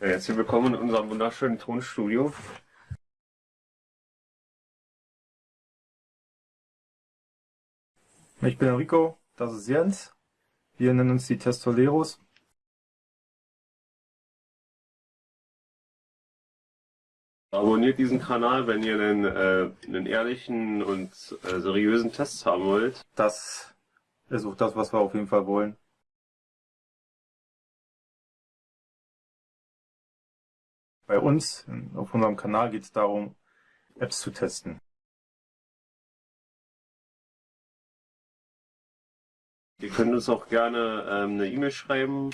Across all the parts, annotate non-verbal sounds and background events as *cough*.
Herzlich willkommen in unserem wunderschönen Tonstudio. Ich bin Enrico, das ist Jens. Wir nennen uns die Testoleros. Abonniert diesen Kanal, wenn ihr einen, äh, einen ehrlichen und äh, seriösen Test haben wollt. Das ist auch das, was wir auf jeden Fall wollen. Bei uns auf unserem Kanal geht es darum, Apps zu testen. Ihr könnt uns auch gerne ähm, eine E-Mail schreiben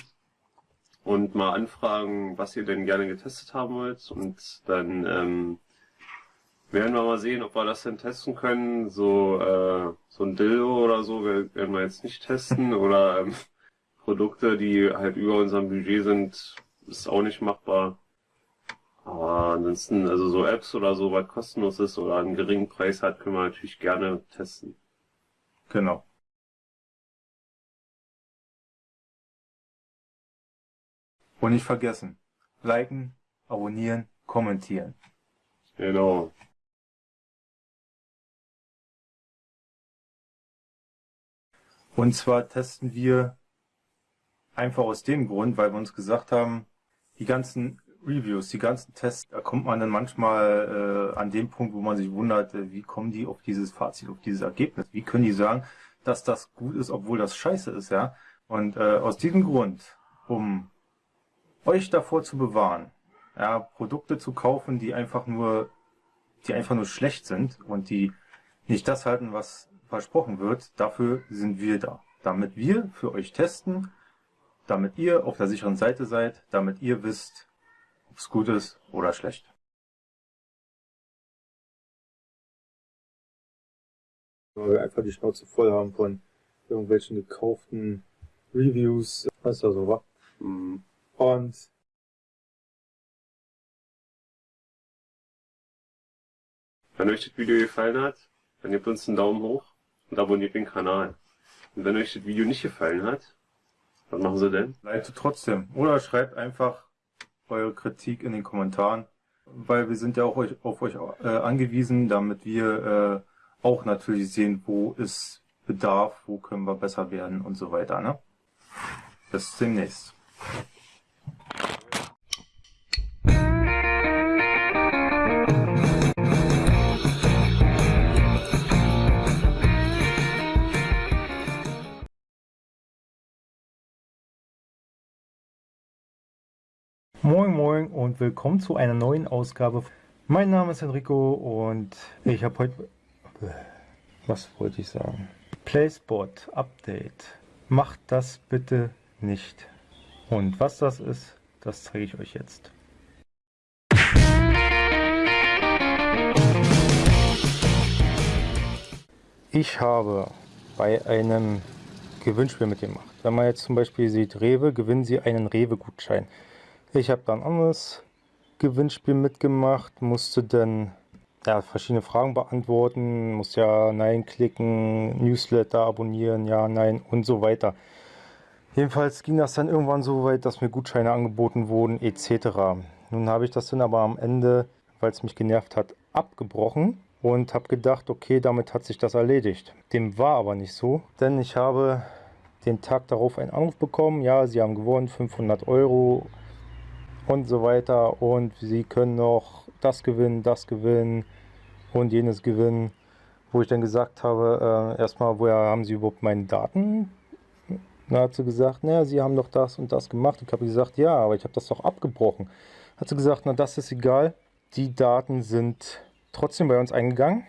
und mal anfragen, was ihr denn gerne getestet haben wollt. Und dann ähm, werden wir mal sehen, ob wir das denn testen können. So, äh, so ein Dildo oder so werden wir jetzt nicht testen. *laughs* oder ähm, Produkte, die halt über unserem Budget sind, ist auch nicht machbar. Aber ansonsten, also so Apps oder so, was kostenlos ist oder einen geringen Preis hat, können wir natürlich gerne testen. Genau. Und nicht vergessen, liken, abonnieren, kommentieren. Genau. Und zwar testen wir einfach aus dem Grund, weil wir uns gesagt haben, die ganzen Reviews, die ganzen Tests, da kommt man dann manchmal äh, an dem Punkt, wo man sich wundert, äh, wie kommen die auf dieses Fazit, auf dieses Ergebnis? Wie können die sagen, dass das gut ist, obwohl das scheiße ist, ja? Und äh, aus diesem Grund, um euch davor zu bewahren, ja, Produkte zu kaufen, die einfach nur, die einfach nur schlecht sind und die nicht das halten, was versprochen wird, dafür sind wir da. Damit wir für euch testen, damit ihr auf der sicheren Seite seid, damit ihr wisst, ob es gut ist oder schlecht. Weil wir einfach die Schnauze voll haben von irgendwelchen gekauften Reviews, weißt du so, wa? Mhm. Und wenn euch das Video gefallen hat, dann gebt uns einen Daumen hoch und abonniert den Kanal. Und wenn euch das Video nicht gefallen hat, was machen Sie denn? Liked trotzdem. Oder schreibt einfach eure Kritik in den Kommentaren, weil wir sind ja auch euch, auf euch äh, angewiesen, damit wir äh, auch natürlich sehen, wo ist Bedarf, wo können wir besser werden und so weiter. Ne? Bis demnächst. Moin Moin und willkommen zu einer neuen Ausgabe. Mein Name ist Enrico und ich habe heute... Was wollte ich sagen? PlaySpot Update. Macht das bitte nicht. Und was das ist, das zeige ich euch jetzt. Ich habe bei einem Gewinnspiel mitgemacht. Wenn man jetzt zum Beispiel sieht, Rewe, gewinnen Sie einen Rewe-Gutschein. Ich habe dann ein anderes Gewinnspiel mitgemacht, musste dann ja, verschiedene Fragen beantworten, muss ja Nein klicken, Newsletter abonnieren, ja, Nein und so weiter. Jedenfalls ging das dann irgendwann so weit, dass mir Gutscheine angeboten wurden etc. Nun habe ich das dann aber am Ende, weil es mich genervt hat, abgebrochen und habe gedacht, okay, damit hat sich das erledigt. Dem war aber nicht so, denn ich habe den Tag darauf einen Anruf bekommen, ja, Sie haben gewonnen, 500 Euro und so weiter und sie können noch das gewinnen, das gewinnen und jenes gewinnen, wo ich dann gesagt habe, äh, erstmal, woher haben sie überhaupt meine Daten? Dann hat sie gesagt, naja, sie haben doch das und das gemacht. Ich habe gesagt, ja, aber ich habe das doch abgebrochen. Hat sie gesagt, na das ist egal, die Daten sind trotzdem bei uns eingegangen.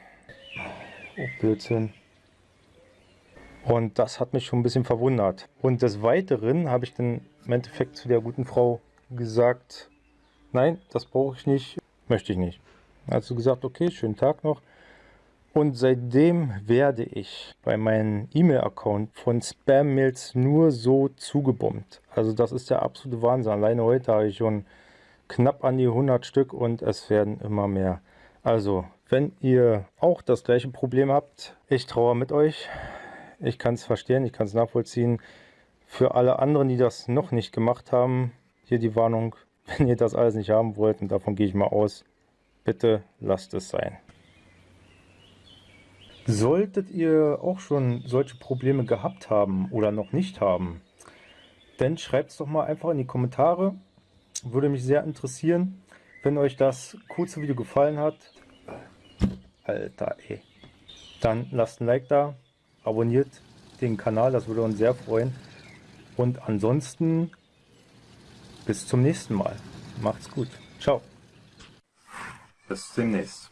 Oh, Blödsinn. Und das hat mich schon ein bisschen verwundert. Und des Weiteren habe ich dann im Endeffekt zu der guten Frau gesagt, nein, das brauche ich nicht, möchte ich nicht. Also gesagt, okay, schönen Tag noch. Und seitdem werde ich bei meinem E-Mail-Account von Spam-Mails nur so zugebombt. Also das ist der absolute Wahnsinn. Alleine heute habe ich schon knapp an die 100 Stück und es werden immer mehr. Also, wenn ihr auch das gleiche Problem habt, ich traue mit euch. Ich kann es verstehen, ich kann es nachvollziehen. Für alle anderen, die das noch nicht gemacht haben, hier die Warnung, *laughs* Wenn ihr das alles nicht haben wollt, und davon gehe ich mal aus, bitte lasst es sein. Solltet ihr auch schon solche Probleme gehabt haben oder noch nicht haben, dann schreibt es doch mal einfach in die Kommentare. Würde mich sehr interessieren, wenn euch das kurze Video gefallen hat. Alter ey. Dann lasst ein Like da, abonniert den Kanal, das würde uns sehr freuen. Und ansonsten bis zum nächsten Mal. Macht's gut. Ciao. Bis demnächst.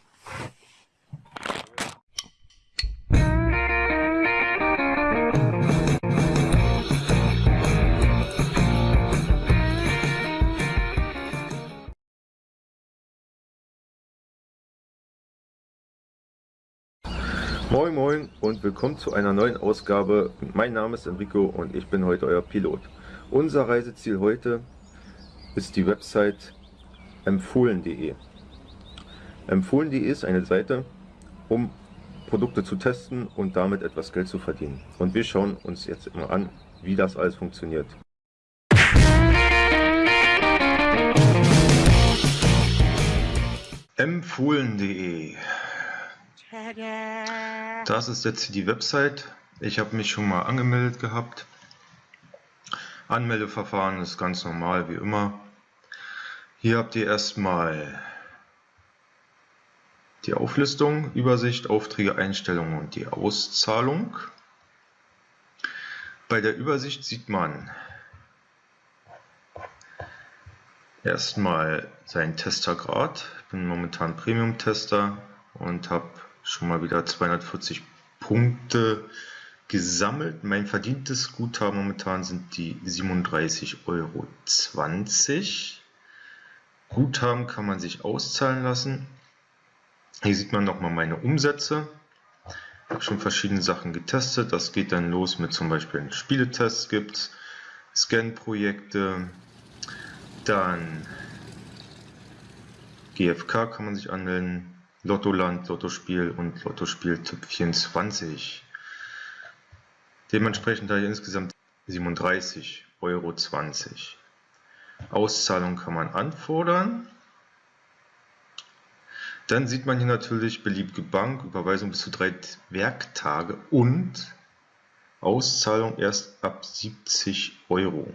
Moin Moin und willkommen zu einer neuen Ausgabe. Mein Name ist Enrico und ich bin heute euer Pilot. Unser Reiseziel heute ist die Website empfohlen.de. Empfohlen.de ist eine Seite, um Produkte zu testen und damit etwas Geld zu verdienen. Und wir schauen uns jetzt mal an, wie das alles funktioniert. empfohlen.de das ist jetzt die Website. Ich habe mich schon mal angemeldet gehabt. Anmeldeverfahren ist ganz normal wie immer. Hier habt ihr erstmal die Auflistung, Übersicht, Aufträge, Einstellungen und die Auszahlung. Bei der Übersicht sieht man erstmal seinen Testergrad. Ich bin momentan Premium-Tester und habe schon mal wieder 240 Punkte gesammelt. Mein verdientes Guthaben momentan sind die 37,20 Euro. Guthaben kann man sich auszahlen lassen. Hier sieht man nochmal meine Umsätze. Ich habe schon verschiedene Sachen getestet. Das geht dann los mit zum Beispiel Spieletests gibt Scan-Projekte, dann GFK kann man sich anmelden, Lottoland, Lottospiel und Lottospiel Typ 24. Dementsprechend da insgesamt 37,20 Euro. Auszahlung kann man anfordern. Dann sieht man hier natürlich beliebige Bank, Überweisung bis zu drei Werktage und Auszahlung erst ab 70 Euro.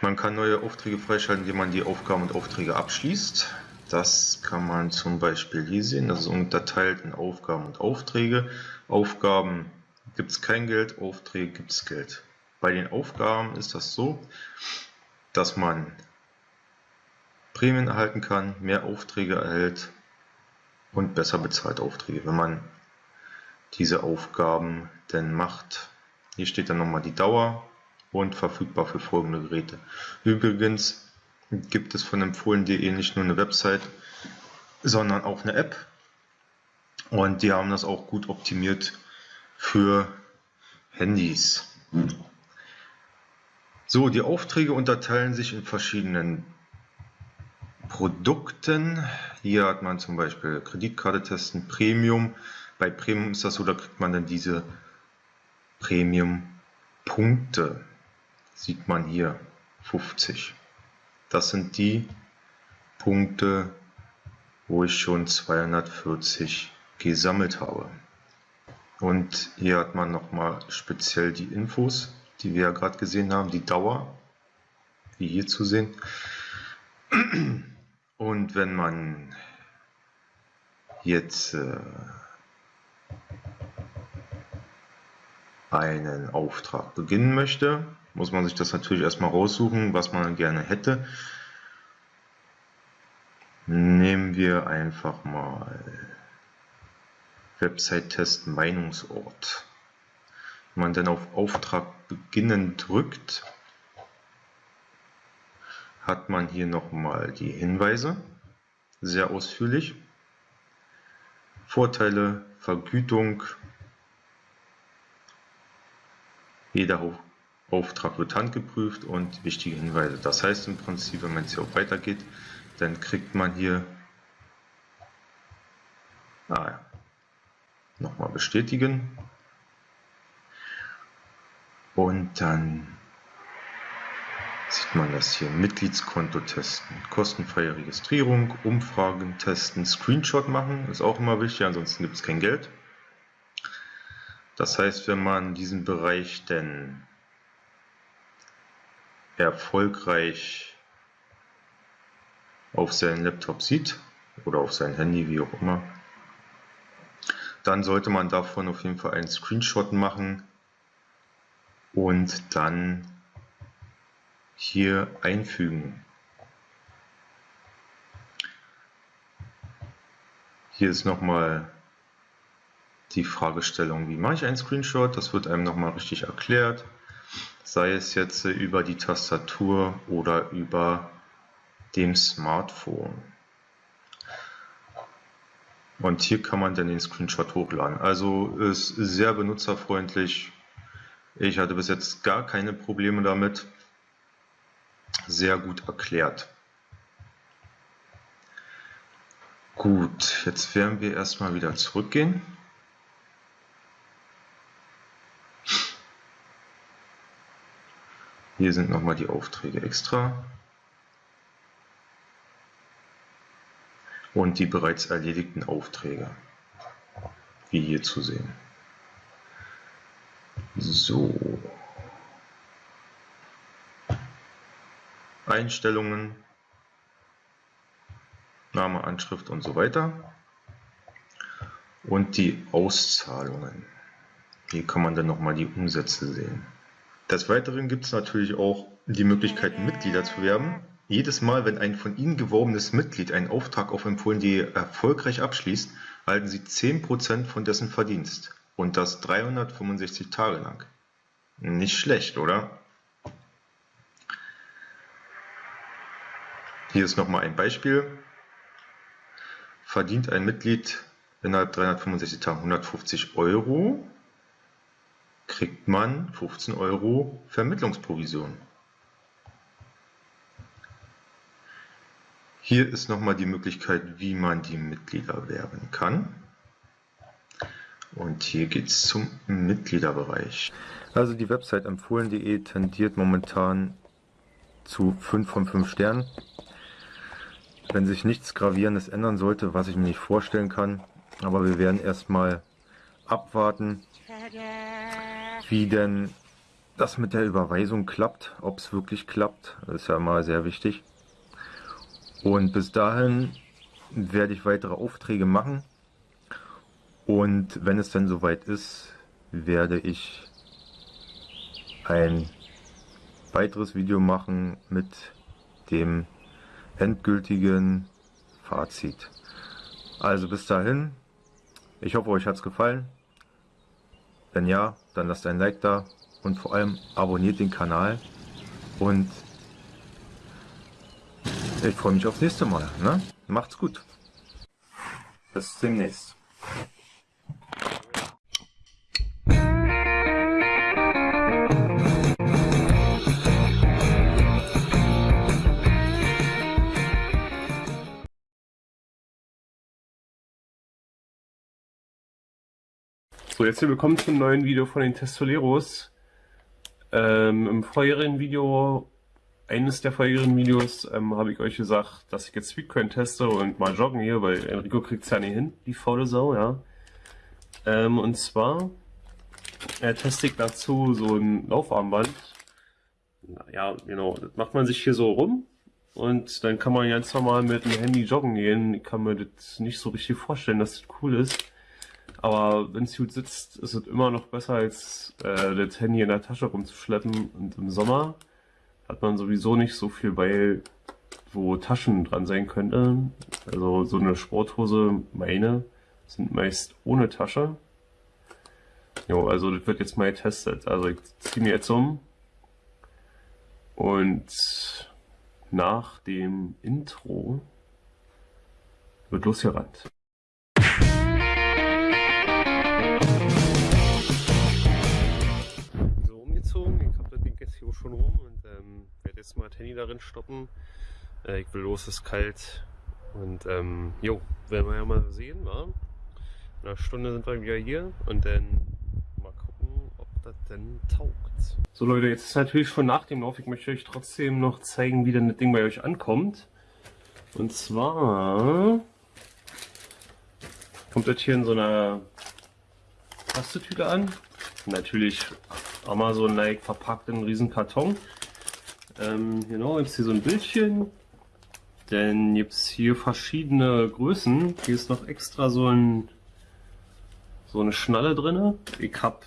Man kann neue Aufträge freischalten, indem man die Aufgaben und Aufträge abschließt. Das kann man zum Beispiel hier sehen. Das ist unterteilt in Aufgaben und Aufträge. Aufgaben gibt es kein Geld, Aufträge gibt es Geld. Bei den Aufgaben ist das so, dass man Prämien erhalten kann, mehr Aufträge erhält und besser bezahlt Aufträge, wenn man diese Aufgaben denn macht. Hier steht dann nochmal die Dauer und verfügbar für folgende Geräte. Übrigens gibt es von empfohlen.de nicht nur eine Website, sondern auch eine App. Und die haben das auch gut optimiert für Handys. So, die Aufträge unterteilen sich in verschiedenen Produkten. Hier hat man zum Beispiel Kreditkarte testen, Premium. Bei Premium ist das so, da kriegt man dann diese Premium-Punkte. Sieht man hier 50. Das sind die Punkte, wo ich schon 240 gesammelt habe. Und hier hat man nochmal speziell die Infos, die wir ja gerade gesehen haben, die Dauer, wie hier zu sehen. Und wenn man jetzt äh, einen Auftrag beginnen möchte, muss man sich das natürlich erstmal raussuchen, was man gerne hätte. Nehmen wir einfach mal Website-Test Meinungsort. Wenn man dann auf Auftrag beginnen drückt, hat man hier nochmal die Hinweise, sehr ausführlich. Vorteile, Vergütung, jeder Auftrag wird handgeprüft und wichtige Hinweise. Das heißt im Prinzip, wenn man jetzt hier auch weitergeht, dann kriegt man hier ah, nochmal bestätigen und dann sieht man das hier. Mitgliedskonto testen, kostenfreie Registrierung, Umfragen testen, Screenshot machen, ist auch immer wichtig, ansonsten gibt es kein Geld. Das heißt, wenn man diesen Bereich denn erfolgreich auf seinen Laptop sieht oder auf sein Handy, wie auch immer, dann sollte man davon auf jeden Fall einen Screenshot machen und dann hier einfügen. Hier ist nochmal die Fragestellung, wie mache ich einen Screenshot? Das wird einem nochmal richtig erklärt, sei es jetzt über die Tastatur oder über dem Smartphone. Und hier kann man dann den Screenshot hochladen. Also ist sehr benutzerfreundlich. Ich hatte bis jetzt gar keine Probleme damit. Sehr gut erklärt. Gut, jetzt werden wir erstmal wieder zurückgehen. Hier sind nochmal die Aufträge extra. Und die bereits erledigten Aufträge, wie hier zu sehen. So. Einstellungen, Name, Anschrift und so weiter. Und die Auszahlungen. Hier kann man dann nochmal die Umsätze sehen. Des Weiteren gibt es natürlich auch die Möglichkeit, Mitglieder zu werben. Jedes Mal, wenn ein von Ihnen geworbenes Mitglied einen Auftrag auf empfohlen.de erfolgreich abschließt, erhalten Sie 10% von dessen Verdienst. Und das 365 Tage lang. Nicht schlecht, oder? Hier ist nochmal ein Beispiel. Verdient ein Mitglied innerhalb 365 Tagen 150 Euro, kriegt man 15 Euro Vermittlungsprovision. Hier ist nochmal die Möglichkeit, wie man die Mitglieder werben kann. Und hier geht es zum Mitgliederbereich. Also die Website empfohlen.de tendiert momentan zu 5 von 5 Sternen. Wenn sich nichts Gravierendes ändern sollte, was ich mir nicht vorstellen kann, aber wir werden erstmal abwarten, wie denn das mit der Überweisung klappt, ob es wirklich klappt. Das ist ja mal sehr wichtig. Und bis dahin werde ich weitere Aufträge machen. Und wenn es dann soweit ist, werde ich ein weiteres Video machen mit dem endgültigen Fazit. Also bis dahin, ich hoffe euch hat es gefallen. Wenn ja, dann lasst ein Like da und vor allem abonniert den Kanal und ich freue mich aufs nächste Mal. Ne? Macht's gut. Bis demnächst. So, jetzt hier willkommen zum neuen Video von den Testoleros. Ähm, Im vorherigen Video, eines der vorherigen Videos, ähm, habe ich euch gesagt, dass ich jetzt Speedcoin teste und mal joggen hier, weil Enrico kriegt es ja nicht hin, die faule Sau, ja. Ähm, und zwar äh, teste ich dazu so ein Laufarmband. Ja, genau, das macht man sich hier so rum und dann kann man ganz normal mit dem Handy joggen gehen. Ich kann mir das nicht so richtig vorstellen, dass das cool ist. Aber wenn es gut sitzt, ist es immer noch besser, als äh, das Handy in der Tasche rumzuschleppen. Und im Sommer hat man sowieso nicht so viel bei, wo Taschen dran sein könnten. Also so eine Sporthose, meine, sind meist ohne Tasche. Jo, also das wird jetzt mal getestet. Also ich ziehe mir jetzt um. Und nach dem Intro wird losgerannt. Hier schon rum und ähm, werde jetzt mal Tenny darin stoppen. Äh, ich will los, es ist kalt. Und ähm, jo, werden wir ja mal sehen, wa? In einer Stunde sind wir wieder hier und dann mal gucken, ob das denn taugt. So Leute, jetzt ist natürlich schon nach dem Lauf. Ich möchte euch trotzdem noch zeigen, wie denn das Ding bei euch ankommt. Und zwar kommt das hier in so einer Plastetüte an. Natürlich Amazon-like verpackt in einen riesen Karton. Ähm, genau, gibt es hier so ein Bildchen. Dann gibt es hier verschiedene Größen. Hier ist noch extra so, ein, so eine Schnalle drin. Ich habe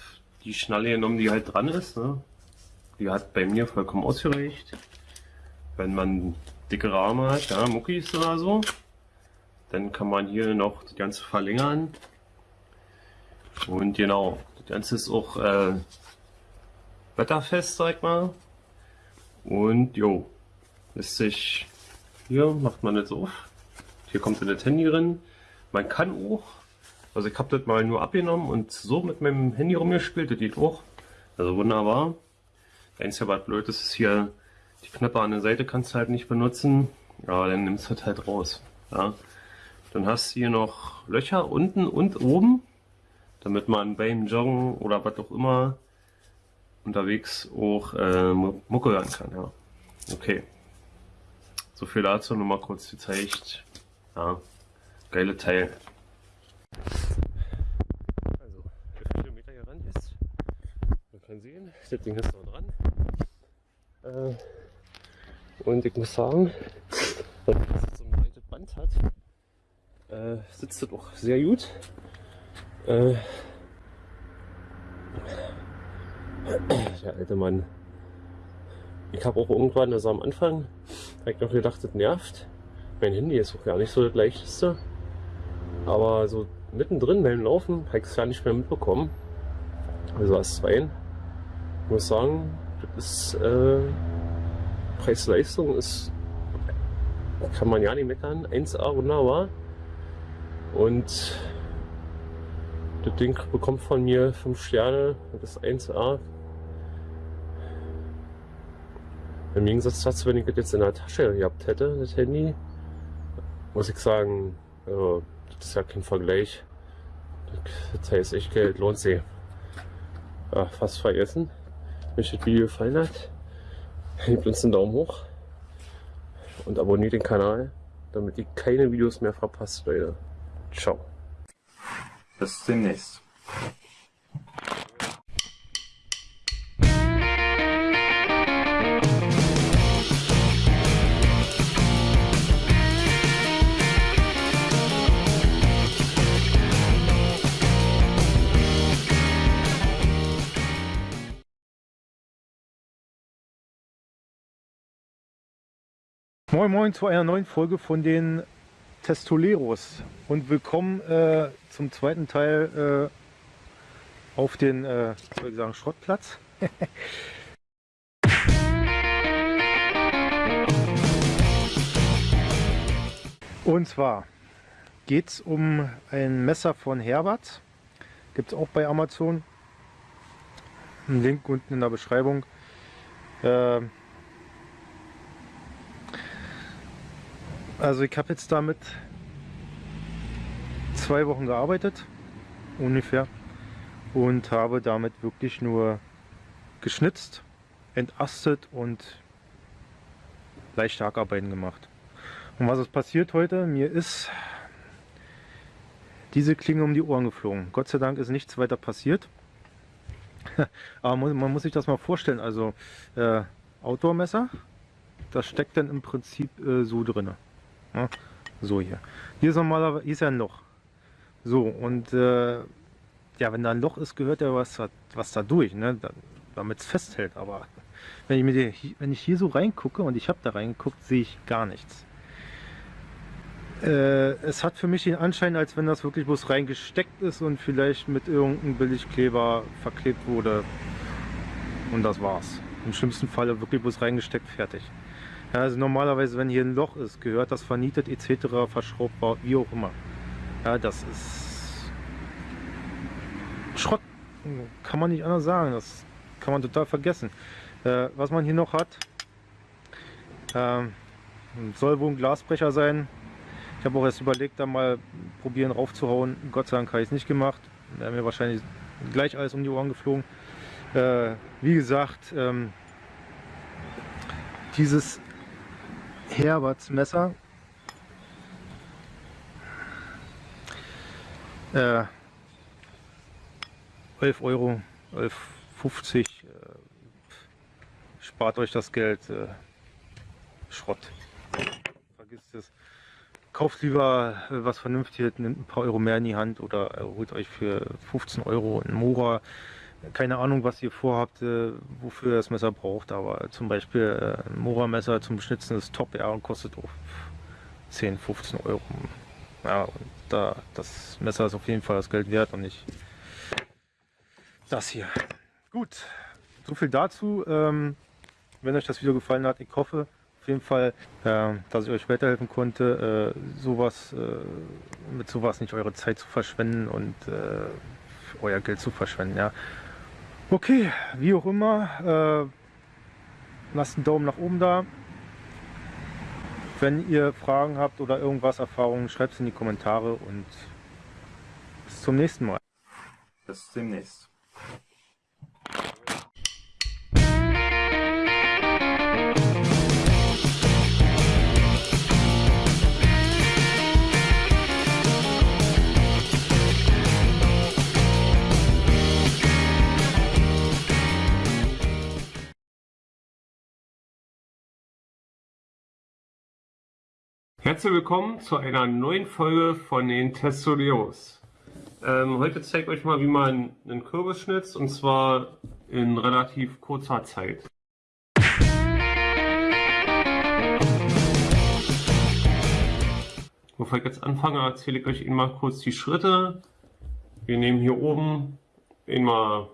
die Schnalle genommen, die halt dran ist. Ne? Die hat bei mir vollkommen ausgereicht. Wenn man dickere Arme hat, ja, Muckis oder so, dann kann man hier noch das Ganze verlängern. Und genau, das Ganze ist auch äh, wetterfest, sag mal. Und jo, lässt sich hier macht man jetzt auf. Hier kommt das Handy drin. Man kann auch, also ich habe das mal nur abgenommen und so mit meinem Handy rumgespielt, das geht auch. Also wunderbar. Einzige, was blöd ist, ist hier die Knöpfe an der Seite kannst du halt nicht benutzen. Ja, dann nimmst du das halt raus. Ja. Dann hast du hier noch Löcher unten und oben, damit man beim Joggen oder was auch immer unterwegs auch äh, Mucke hören kann. Ja. Okay. So viel dazu, nur mal kurz gezeigt. Ja, geile Teil. Also, wie viel Kilometer hier ran ist, man kann sehen, das Ding ist noch dran. Äh, und ich muss sagen, dass es so ein breites Band hat, äh, sitzt das auch sehr gut. Äh, der alte Mann. Ich habe auch irgendwann, also am Anfang, habe ich noch gedacht, das nervt. Mein Handy ist auch gar nicht so das leichteste. Aber so mittendrin beim Laufen habe ich es gar nicht mehr mitbekommen. Also als zwei. Ich muss sagen, das ist äh, Preis-Leistung ist kann man ja nicht meckern. 1A wunderbar. Und das Ding bekommt von mir 5 Sterne. Das ist 1A. Im Gegensatz dazu, wenn ich das jetzt in der Tasche gehabt hätte, das Handy, muss ich sagen, also, das ist ja kein Vergleich. Das heißt echt Geld, lohnt sich. Ja, fast vergessen. Wenn euch das Video gefallen hat, gebt uns einen Daumen hoch und abonniert den Kanal, damit ihr keine Videos mehr verpasst, Leute. Ciao. Bis demnächst. Moin Moin zu einer neuen Folge von den Testoleros und willkommen äh, zum zweiten Teil äh, auf den, äh, soll ich sagen, Schrottplatz. *laughs* und zwar geht es um ein Messer von Herbert, gibt es auch bei Amazon. Ein Link unten in der Beschreibung. Äh, Also ich habe jetzt damit zwei Wochen gearbeitet, ungefähr, und habe damit wirklich nur geschnitzt, entastet und leichte Hackarbeiten gemacht. Und was ist passiert heute? Mir ist diese Klinge um die Ohren geflogen. Gott sei Dank ist nichts weiter passiert. *laughs* Aber man muss sich das mal vorstellen. Also äh, Outdoor-Messer, das steckt dann im Prinzip äh, so drinne. Ja, so hier. Hier ist normalerweise hier ist ja ein Loch. So, und äh, ja, wenn da ein Loch ist, gehört ja was, was da durch, ne? damit es festhält. Aber wenn ich, mir die, wenn ich hier so reingucke und ich habe da reingeguckt, sehe ich gar nichts. Äh, es hat für mich den Anschein, als wenn das wirklich bloß reingesteckt ist und vielleicht mit irgendeinem Billigkleber verklebt wurde. Und das war's. Im schlimmsten Falle wirklich bloß reingesteckt, fertig. Ja, also normalerweise, wenn hier ein Loch ist, gehört das vernietet etc., verschraubt, wie auch immer. Ja, das ist Schrott. Kann man nicht anders sagen. Das kann man total vergessen. Äh, was man hier noch hat, äh, soll wohl ein Glasbrecher sein. Ich habe auch erst überlegt, da mal probieren raufzuhauen. Gott sei Dank habe ich es nicht gemacht. Wäre mir wahrscheinlich gleich alles um die Ohren geflogen. Äh, wie gesagt, ähm, dieses Herberts Messer äh, 11 Euro, 11,50 äh, spart euch das Geld äh, Schrott. Vergisst es. Kauft lieber äh, was Vernünftiges, nimmt ein paar Euro mehr in die Hand oder äh, holt euch für 15 Euro ein Mora. Keine Ahnung, was ihr vorhabt, äh, wofür ihr das Messer braucht, aber zum Beispiel ein Mora-Messer zum Schnitzen ist top, ja, und kostet auch 10, 15 Euro. Ja, und da, das Messer ist auf jeden Fall das Geld wert und nicht das hier. Gut, so viel dazu. Ähm, wenn euch das Video gefallen hat, ich hoffe, auf jeden Fall, äh, dass ich euch weiterhelfen konnte, äh, sowas, äh, mit sowas nicht eure Zeit zu verschwenden und äh, euer Geld zu verschwenden. Ja. Okay, wie auch immer, äh, lasst einen Daumen nach oben da. Wenn ihr Fragen habt oder irgendwas, Erfahrungen, schreibt es in die Kommentare und bis zum nächsten Mal. Bis demnächst. Herzlich willkommen zu einer neuen Folge von den Testudios. Ähm, heute zeige ich euch mal, wie man einen Kürbis schnitzt und zwar in relativ kurzer Zeit. Bevor ich jetzt anfange, erzähle ich euch mal kurz die Schritte. Wir nehmen hier oben den mal,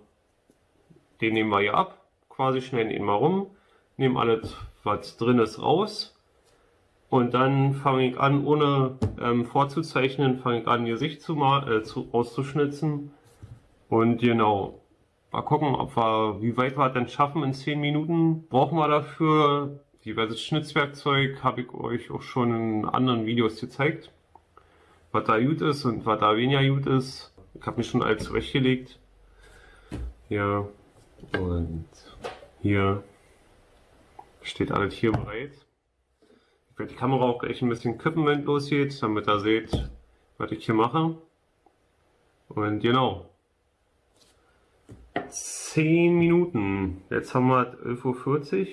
den nehmen wir hier ab, quasi schneiden ihn mal rum, nehmen alles, was drin ist, raus und dann fange ich an, ohne ähm, vorzuzeichnen, fange ich an, Gesicht zu, mal, äh, zu auszuschnitzen. Und genau, mal gucken, ob wir, wie weit wir dann schaffen in 10 Minuten. Brauchen wir dafür diverses Schnitzwerkzeug, habe ich euch auch schon in anderen Videos gezeigt. Was da gut ist und was da weniger gut ist. Ich habe mich schon alles zurechtgelegt. Ja, und hier steht alles hier bereit. Ich werde die Kamera auch gleich ein bisschen kippen, wenn es losgeht, damit ihr seht, was ich hier mache. Und genau. 10 Minuten. Jetzt haben wir 11.40 Uhr.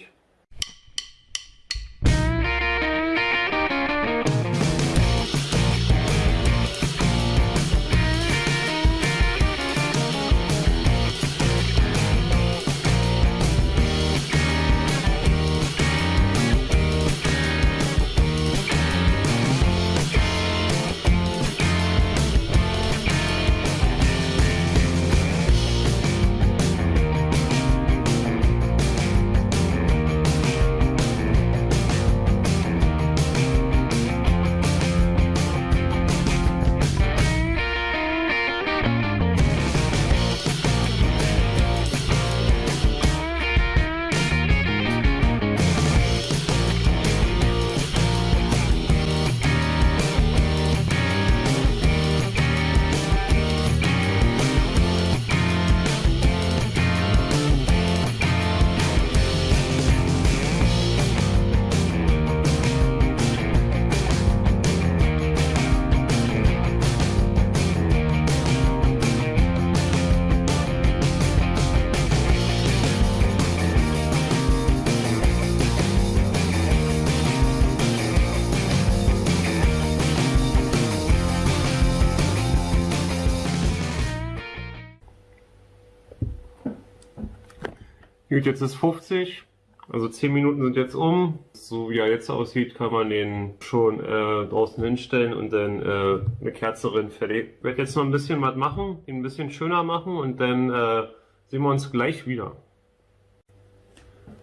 Gut, jetzt ist 50. Also 10 Minuten sind jetzt um. So wie er jetzt aussieht, kann man den schon äh, draußen hinstellen und dann äh, eine Kerze drin fertig. Ich werde jetzt noch ein bisschen was machen, ihn ein bisschen schöner machen und dann äh, sehen wir uns gleich wieder.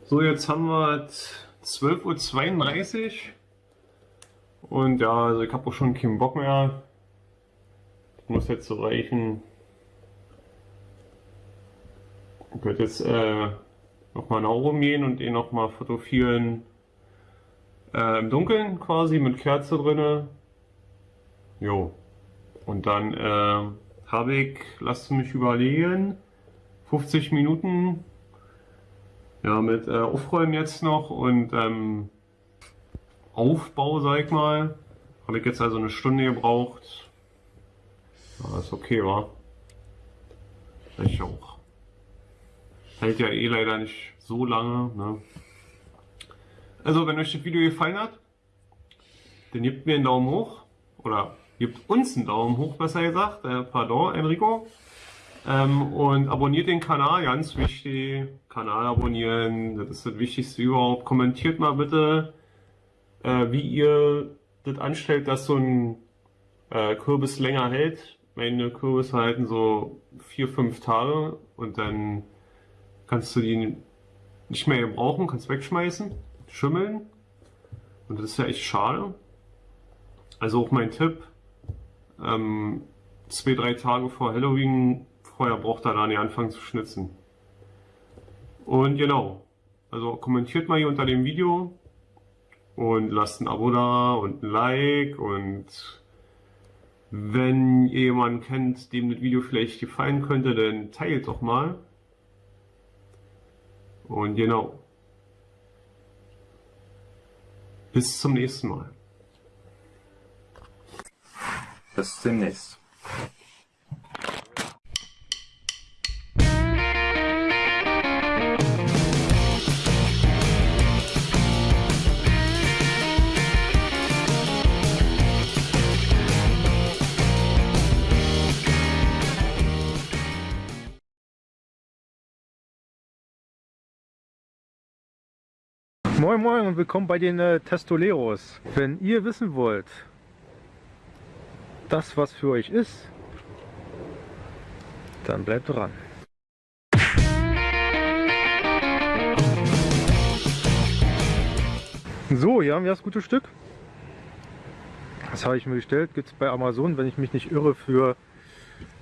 So, jetzt haben wir 12.32 Uhr. Und ja, also ich habe auch schon keinen Bock mehr. Das muss jetzt so reichen. Ich werde jetzt äh, nochmal nach oben gehen und ihn nochmal fotografieren. Äh, Im Dunkeln quasi mit Kerze drinne. Jo. Und dann äh, habe ich, lasst mich überlegen, 50 Minuten. Ja, mit äh, Aufräumen jetzt noch und ähm, Aufbau, sag ich mal. Habe ich jetzt also eine Stunde gebraucht. Ja, ist okay, war. Ich auch. Hält ja eh leider nicht so lange. Ne? Also, wenn euch das Video gefallen hat, dann gebt mir einen Daumen hoch. Oder gebt uns einen Daumen hoch, besser gesagt. Äh, pardon, Enrico. Ähm, und abonniert den Kanal, ganz wichtig. Kanal abonnieren, das ist das Wichtigste überhaupt. Kommentiert mal bitte, äh, wie ihr das anstellt, dass so ein äh, Kürbis länger hält. Meine Kürbisse halten so vier, fünf Tage und dann kannst du die nicht mehr brauchen, kannst wegschmeißen, schimmeln. Und das ist ja echt schade. Also auch mein Tipp, ähm, zwei, drei Tage vor Halloween vorher braucht er da nicht anfangen zu schnitzen. Und genau, also kommentiert mal hier unter dem Video und lasst ein Abo da und ein Like und wenn ihr jemanden kennt, dem das Video vielleicht gefallen könnte, dann teilt doch mal. Und genau. Bis zum nächsten Mal. Bis demnächst. Moin Moin und willkommen bei den äh, Testoleros. Wenn ihr wissen wollt, das was für euch ist, dann bleibt dran. So, hier haben wir das gute Stück. Das habe ich mir bestellt, gibt es bei Amazon, wenn ich mich nicht irre, für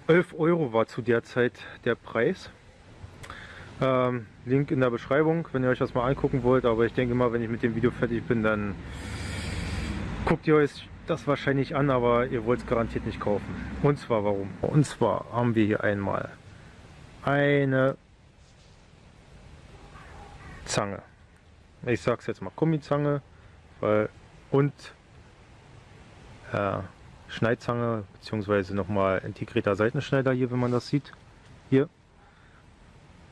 11 Euro war zu der Zeit der Preis. Ähm, Link in der Beschreibung, wenn ihr euch das mal angucken wollt. Aber ich denke mal, wenn ich mit dem Video fertig bin, dann guckt ihr euch das wahrscheinlich an, aber ihr wollt es garantiert nicht kaufen. Und zwar warum? Und zwar haben wir hier einmal eine Zange. Ich sag's jetzt mal Gummizange, weil und äh, Schneidzange beziehungsweise nochmal integrierter Seitenschneider hier, wenn man das sieht.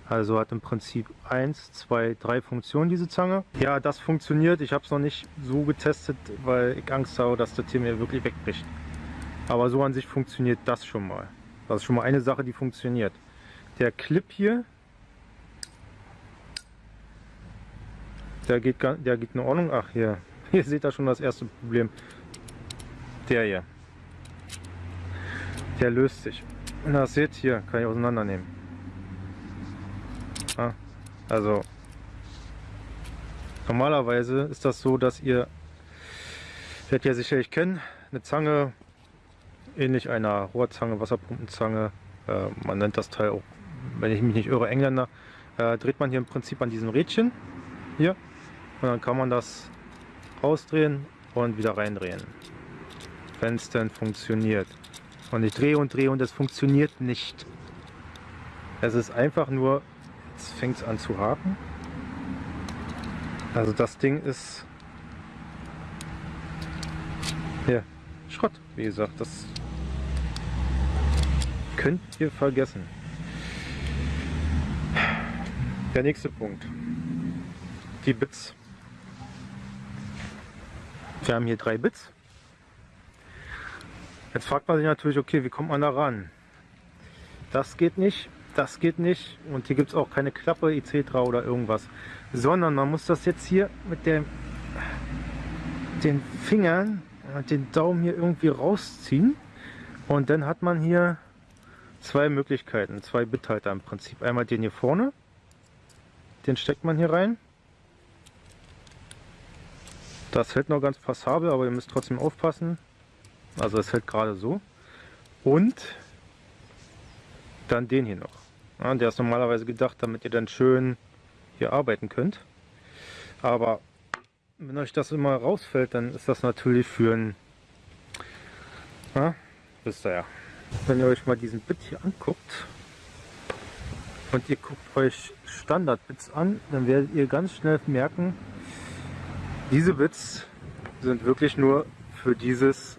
Also hat im Prinzip 1, 2, 3 Funktionen diese Zange. Ja, das funktioniert. Ich habe es noch nicht so getestet, weil ich Angst habe, dass das hier mir wirklich wegbricht. Aber so an sich funktioniert das schon mal. Das ist schon mal eine Sache, die funktioniert. Der Clip hier, der geht, der geht in Ordnung. Ach, hier, *laughs* hier seht ihr schon das erste Problem. Der hier. Der löst sich. Und das seht hier, kann ich auseinandernehmen. Also normalerweise ist das so, dass ihr, werdet ihr sicherlich kennen, eine Zange, ähnlich einer Rohrzange, Wasserpumpenzange, äh, man nennt das Teil auch, wenn ich mich nicht irre, Engländer, äh, dreht man hier im Prinzip an diesem Rädchen hier und dann kann man das rausdrehen und wieder reindrehen, wenn es denn funktioniert. Und ich drehe und drehe und es funktioniert nicht. Es ist einfach nur Jetzt fängt es an zu haken. Also das Ding ist ja, Schrott, wie gesagt. Das könnt ihr vergessen. Der nächste Punkt. Die Bits. Wir haben hier drei Bits. Jetzt fragt man sich natürlich, okay, wie kommt man da ran? Das geht nicht das geht nicht und hier gibt es auch keine Klappe etc. oder irgendwas, sondern man muss das jetzt hier mit dem, den Fingern und den Daumen hier irgendwie rausziehen und dann hat man hier zwei Möglichkeiten, zwei Bithalter im Prinzip. Einmal den hier vorne, den steckt man hier rein. Das hält noch ganz passabel, aber ihr müsst trotzdem aufpassen. Also es hält gerade so. Und dann den hier noch. Ja, der ist normalerweise gedacht, damit ihr dann schön hier arbeiten könnt. Aber wenn euch das immer rausfällt, dann ist das natürlich für ein... Ja, wisst ihr ja. Wenn ihr euch mal diesen Bit hier anguckt, und ihr guckt euch Standard-Bits an, dann werdet ihr ganz schnell merken, diese Bits sind wirklich nur für dieses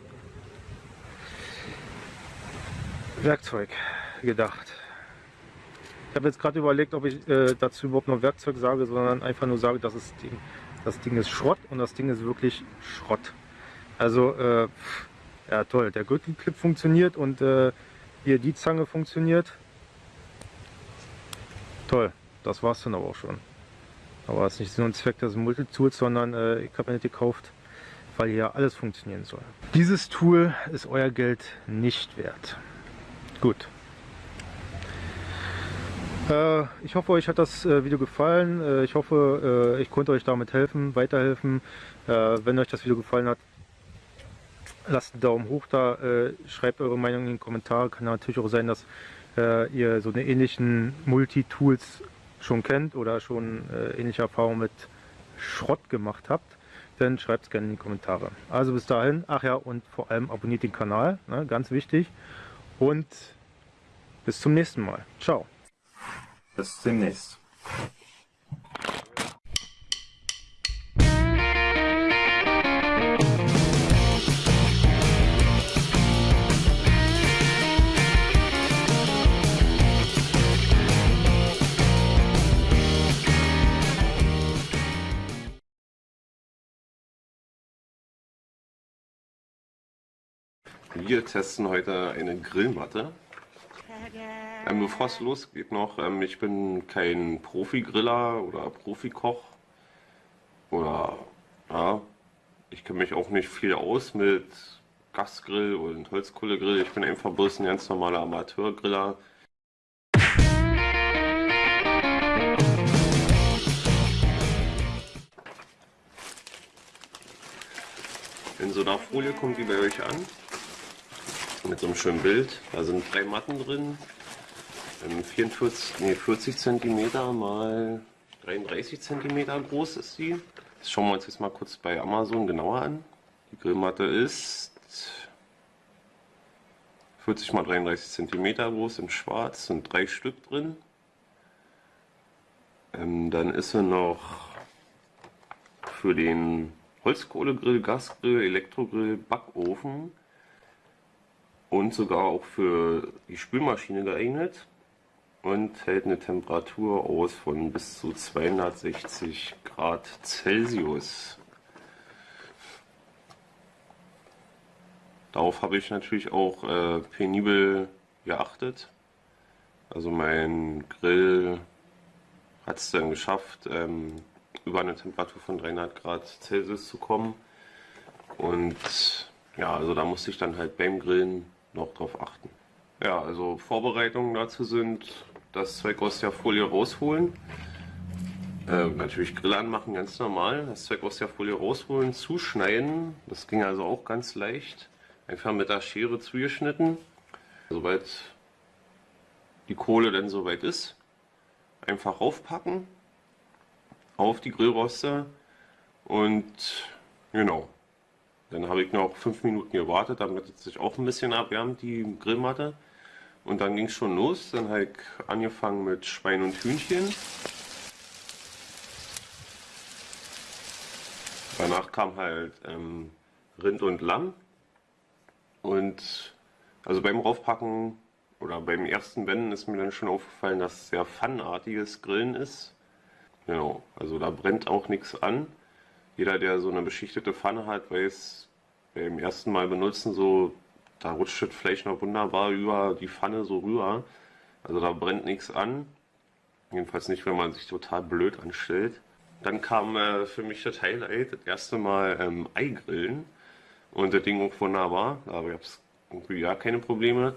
Werkzeug gedacht. Habe jetzt gerade überlegt, ob ich äh, dazu überhaupt noch Werkzeug sage, sondern einfach nur sage, das Ding, das Ding ist Schrott und das Ding ist wirklich Schrott. Also, äh, ja toll, der Gürtelclip funktioniert und äh, hier die Zange funktioniert. Toll, das war es dann aber auch schon. Aber es ist nicht Sinn und Zweck des Multitools, sondern äh, ich habe nicht gekauft, weil hier alles funktionieren soll. Dieses Tool ist euer Geld nicht wert. Gut. Äh, ich hoffe, euch hat das äh, Video gefallen. Äh, ich hoffe, ich konnte euch damit helfen, weiterhelfen. Wenn euch das Video gefallen hat, lasst einen Daumen hoch da, schreibt eure Meinung in den Kommentaren. Kann natürlich auch sein, dass ihr so eine ähnlichen Multitools schon kennt oder schon ähnliche Erfahrungen mit Schrott gemacht habt dann schreibt es gerne in die Kommentare. Also bis dahin, ach ja, und vor allem abonniert den Kanal, ne, ganz wichtig. Und bis zum nächsten Mal. Ciao. Bis demnächst. Wir testen heute eine Grillmatte. Ähm, bevor es losgeht noch, ähm, ich bin kein Profi-Griller oder Profikoch. Oder, ja, ich kenne mich auch nicht viel aus mit Gasgrill und Holzkohlegrill. Ich bin einfach bloß ein ganz normaler Amateurgriller. In so einer Folie kommt die bei euch an mit so einem schönen Bild. Da sind drei Matten drin. 44, nee, 40 cm mal 33 cm groß ist die. Das schauen wir uns jetzt mal kurz bei Amazon genauer an. Die Grillmatte ist 40 mal 33 cm groß in schwarz, sind drei Stück drin. Ähm, dann ist sie noch für den Holzkohlegrill, Gasgrill, Elektrogrill, Backofen und sogar auch für die Spülmaschine geeignet und hält eine Temperatur aus von bis zu 260 Grad Celsius. Darauf habe ich natürlich auch äh, penibel geachtet. Also mein Grill hat es dann geschafft, ähm, über eine Temperatur von 300 Grad Celsius zu kommen. Und ja, also da musste ich dann halt beim Grillen noch drauf achten. Ja, also Vorbereitungen dazu sind, das Zeug aus der Folie rausholen. Äh, natürlich Grill anmachen, ganz normal. Das Zeug aus der Folie rausholen, zuschneiden. Das ging also auch ganz leicht. Einfach mit der Schere zugeschnitten. Sobald die Kohle dann soweit ist, einfach raufpacken auf die Grillroste und genau, dann habe ich noch fünf Minuten gewartet, damit es sich auch ein bisschen abwärmt, die Grillmatte. Und dann ging es schon los. Dann habe ich angefangen mit Schwein und Hühnchen. Danach kam halt ähm, Rind und Lamm. Und also beim Raufpacken oder beim ersten Wenden ist mir dann schon aufgefallen, dass es sehr pfannenartiges Grillen ist. Genau, also da brennt auch nichts an jeder, der so eine beschichtete Pfanne hat, weiß, beim ersten Mal benutzen, so, da rutscht das Fleisch noch wunderbar über die Pfanne so rüber. Also da brennt nichts an. Jedenfalls nicht, wenn man sich total blöd anstellt. Dann kam äh, für mich das Highlight, das erste Mal ähm, Eigrillen. Und das Ding auch wunderbar. Da gab es irgendwie gar keine Probleme.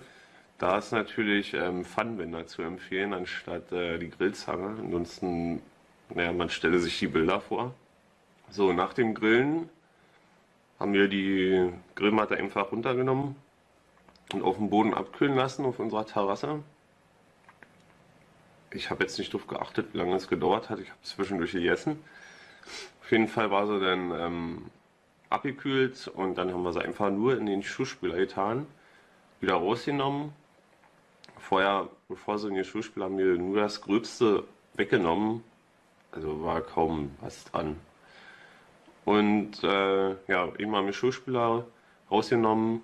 Da ist natürlich ähm, Pfannenwender zu empfehlen, anstatt äh, die Grillzange. Ansonsten, naja, man stelle sich die Bilder vor. So, nach dem Grillen haben wir die Grillmatte einfach runtergenommen und auf dem Boden abkühlen lassen auf unserer Terrasse. Ich habe jetzt nicht darauf geachtet, wie lange es gedauert hat. Ich habe zwischendurch gegessen. Auf jeden Fall war sie dann ähm, abgekühlt und dann haben wir sie einfach nur in den Schuhspüler getan, wieder rausgenommen. Vorher bevor sie in die Schulspiele haben mir nur das Gröbste weggenommen. Also war kaum was dran. Und äh, ja, eben haben wir Schulspieler rausgenommen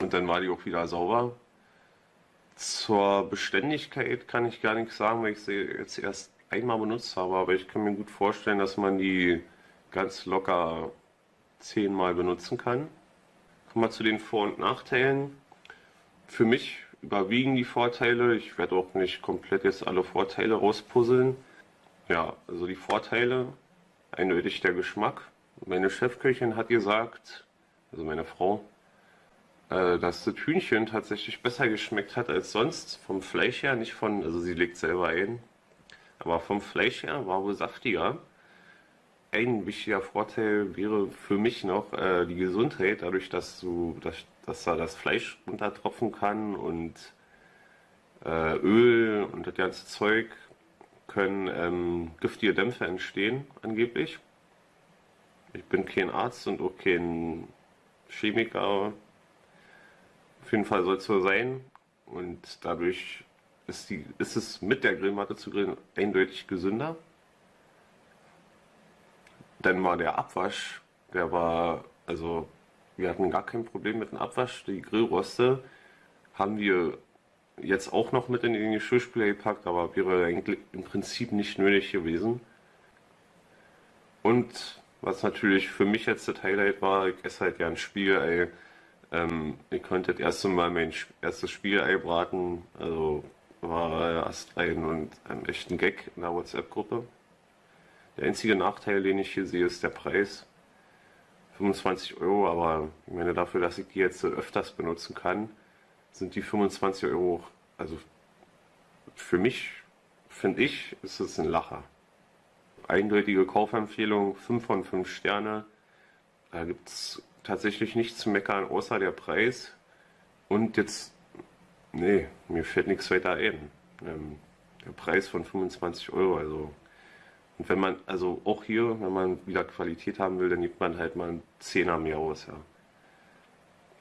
und dann war die auch wieder sauber. Zur Beständigkeit kann ich gar nichts sagen, weil ich sie jetzt erst einmal benutzt habe, aber ich kann mir gut vorstellen, dass man die ganz locker zehnmal benutzen kann. Kommen wir zu den Vor- und Nachteilen. Für mich überwiegen die Vorteile. Ich werde auch nicht komplett jetzt alle Vorteile rauspuzzeln. Ja, also die Vorteile, eindeutig der Geschmack. Meine Chefköchin hat gesagt, also meine Frau, äh, dass das Hühnchen tatsächlich besser geschmeckt hat als sonst. Vom Fleisch her, nicht von, also sie legt selber ein, aber vom Fleisch her war wohl saftiger. Ein wichtiger Vorteil wäre für mich noch äh, die Gesundheit, dadurch, dass du, dass, dass da das Fleisch runtertropfen kann und äh, Öl und das ganze Zeug können ähm, giftige Dämpfe entstehen, angeblich. Ich bin kein Arzt und auch kein Chemiker. Auf jeden Fall soll es so sein. Und dadurch ist, die, ist es mit der Grillmatte zu grillen eindeutig gesünder. Dann war der Abwasch, der war, also wir hatten gar kein Problem mit dem Abwasch. Die Grillroste haben wir jetzt auch noch mit in den Geschirrspüler gepackt, aber wäre eigentlich im Prinzip nicht nötig gewesen. Und was natürlich für mich jetzt das Highlight war, ich esse halt gern Spiegelei. Ähm, ich konnte das erste Mal mein erstes Spiegelei braten, also war erst ein und ein echten Gag in der WhatsApp-Gruppe. Der einzige Nachteil, den ich hier sehe, ist der Preis. 25 Euro, aber ich meine dafür, dass ich die jetzt öfters benutzen kann, sind die 25 Euro, also für mich, finde ich, ist es ein Lacher. Eindeutige Kaufempfehlung, 5 von 5 Sterne. Da gibt es tatsächlich nichts zu meckern, außer der Preis. Und jetzt, nee, mir fällt nichts weiter ein. Ähm, der Preis von 25 Euro, also. Und wenn man, also auch hier, wenn man wieder Qualität haben will, dann gibt man halt mal einen Zehner mehr aus, ja.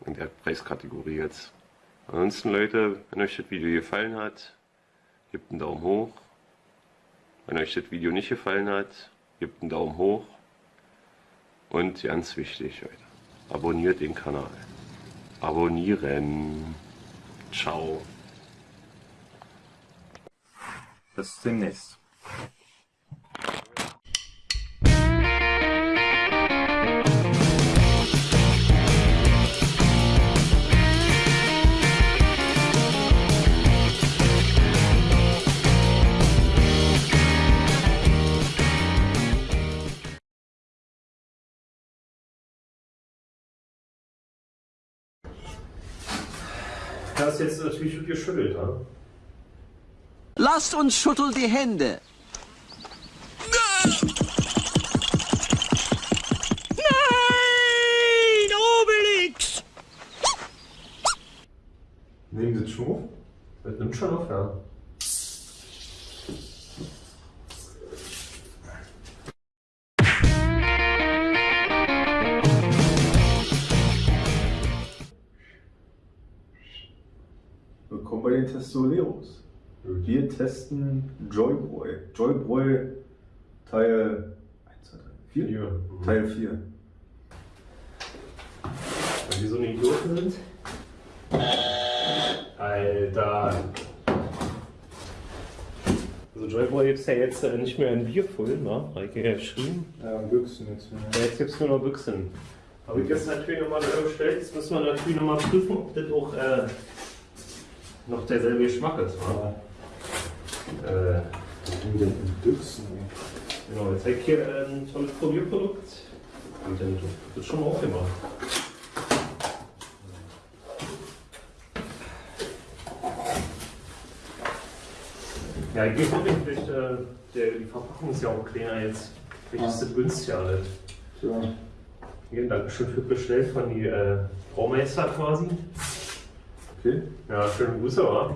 In der Preiskategorie jetzt. Ansonsten Leute, wenn euch das Video gefallen hat, gebt einen Daumen hoch. Wenn euch das Video nicht gefallen hat, gebt einen Daumen hoch. Und ganz wichtig, Leute, abonniert den Kanal. Abonnieren. Ciao. Bis demnächst. Das jetzt natürlich geschüttelt, ne? Lasst uns schütteln die Hände. Nein, Obelix! Nehmen Sie schon auf? Das nimmt schon auf, ja. Testoleros. Wir testen Joybräu. Joybräu Teil 1, 2, 3, 4? Hier. Teil 4. Weil die so eine Idioten sind. Alter. Also Joyboy gibt es ja jetzt äh, nicht mehr in Bierfüllen, ne? Habe ich ja geschrieben. Ja, Büchsen jetzt. Ja, jetzt gibt es nur noch Büchsen. Habe ich jetzt natürlich nochmal bestellt. Jetzt müssen wir natürlich nochmal prüfen, ob das auch äh, noch derselbe Geschmack ist. Ne? Äh, denn in Büchsen? genau, jetzt habe ich hier äh, ein tolles Probierprodukt. Und dann wird das schon mal aufgemacht. Ja, geht wirklich. Vielleicht, äh, der, die Verpackung ist ja auch kleiner jetzt. Vielleicht ist das günstiger alles. Tja. Hier, Dankeschön für bestellt von die äh, Braumeister quasi. Okay. Ja, schöne Grüße, wa?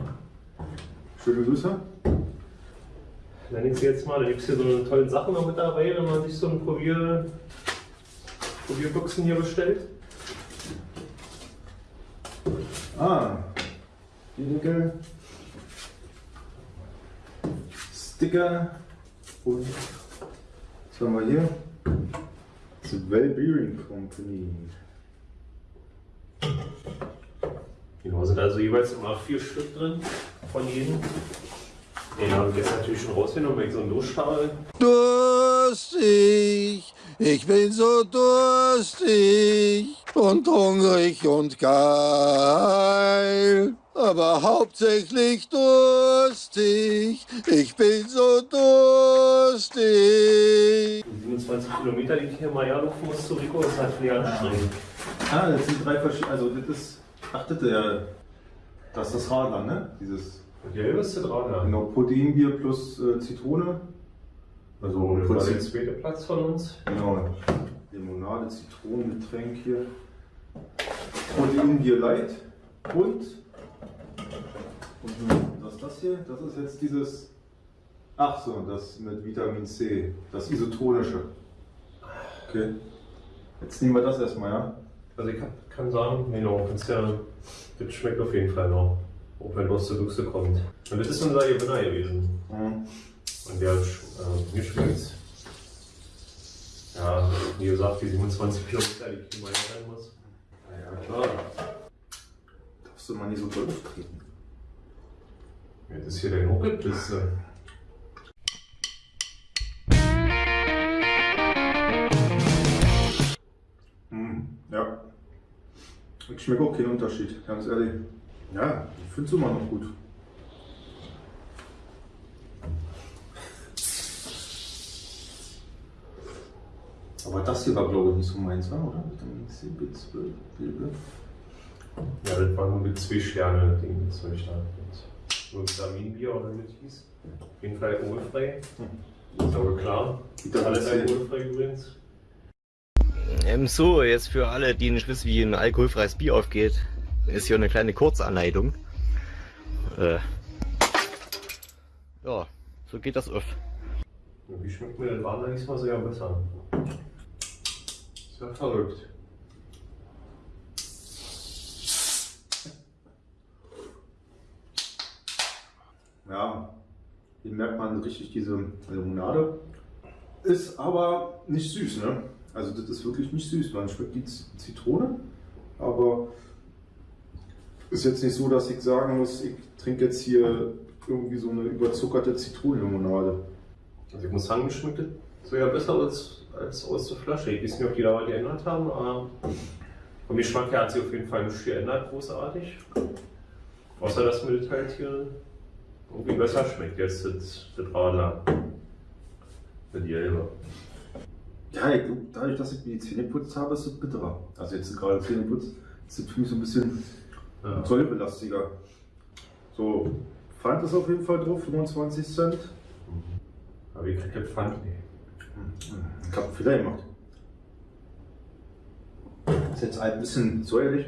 Schöne Grüße. Nenne ich sie jetzt mal. Da gibt es hier so eine tolle Sachen noch mit dabei, wenn man sich so ein Probier, Probierboxen hier bestellt. Ah. Die Nickel. Sticker und was haben wir hier? The Well Bearing Company. Genau, sind also jeweils immer vier Stück drin von jedem. Den habe ich jetzt natürlich schon rausgenommen, weil ich so einen Durchfall. Durstig, ich bin so durstig und hungrig und geil. Aber hauptsächlich durstig, ich bin so durstig. Die 27 Kilometer, die ich hier mal Jahr laufen muss zu Rico, ist halt viel anstrengend. Ah, das sind drei verschiedene. Also, das ist. Ach, das ist ja. Das ist das Radler, ne? Dieses. Die ist dran, ja. Genau, Proteinbier plus äh, Zitrone. Also, das war der zweite Platz von uns. Genau. Limonade, Zitronengetränk hier. Proteinbier Light. Und. Und was ist das hier? Das ist jetzt dieses. Ach so, das mit Vitamin C. Das isotonische. Okay. Jetzt nehmen wir das erstmal, ja? Also ich kann, kann sagen, genau, kannst ja, das schmeckt auf jeden Fall noch. Auch wenn was zur Büchse kommt. Und das ist unser Gewinner gewesen. Mhm. Und der hat äh, mir schmeckt. Ja, wie gesagt, die 27 Kilometer, die ich mal sein muss. Na ja, klar. Darfst du mal nicht so doll auftreten. Ja, das ist hier dein Hochgeblisse. Mhm. Ja. Ich schmecke auch keinen Unterschied, ganz ehrlich. Ja, ich finde es immer noch gut. Aber das hier war, glaube ich, nicht so meins, oder? Vitamin C, B12, B12. Ja, das war nur mit zwei Sterne, Ding, das soll ich da. Nur Vitaminbier oder wie das hieß. Auf jeden Fall alkoholfrei. Ist aber klar. Alles alkoholfrei übrigens. Ähm, so, jetzt für alle, die nicht wissen, wie ein alkoholfreies Bier aufgeht, ist hier eine kleine Kurzanleitung. Äh, ja, so geht das auf. Wie schmeckt mir das Radler diesmal sogar besser? Ist ja verrückt. Ja, hier merkt man richtig diese Limonade. Ist aber nicht süß, ne? Also das ist wirklich nicht süß. Man schmeckt die Zitrone, aber ist jetzt nicht so, dass ich sagen muss, ich trinke jetzt hier irgendwie so eine überzuckerte Zitronenlimonade. Also ich muss sagen, mir schmeckt das sogar besser als, als aus der Flasche. Ich weiß nicht, ob die da was geändert haben, aber vom Geschmack her hat sich auf jeden Fall nichts geändert, großartig. Außer, dass mir das halt hier irgendwie besser schmeckt, jetzt das, das Radler. Mit Jelbe. Ja, ich dadurch, dass ich mir die Zähne geputzt habe, ist es bitterer. Also jetzt gerade Zähne putzt, ist es für mich so ein bisschen Ja. säurebelastiger. So, Pfand ist auf jeden Fall drauf, 25 Cent. Aber ich krieg das Pfand nicht. Ich habe Fehler gemacht. Ist jetzt ein bisschen säuerlich,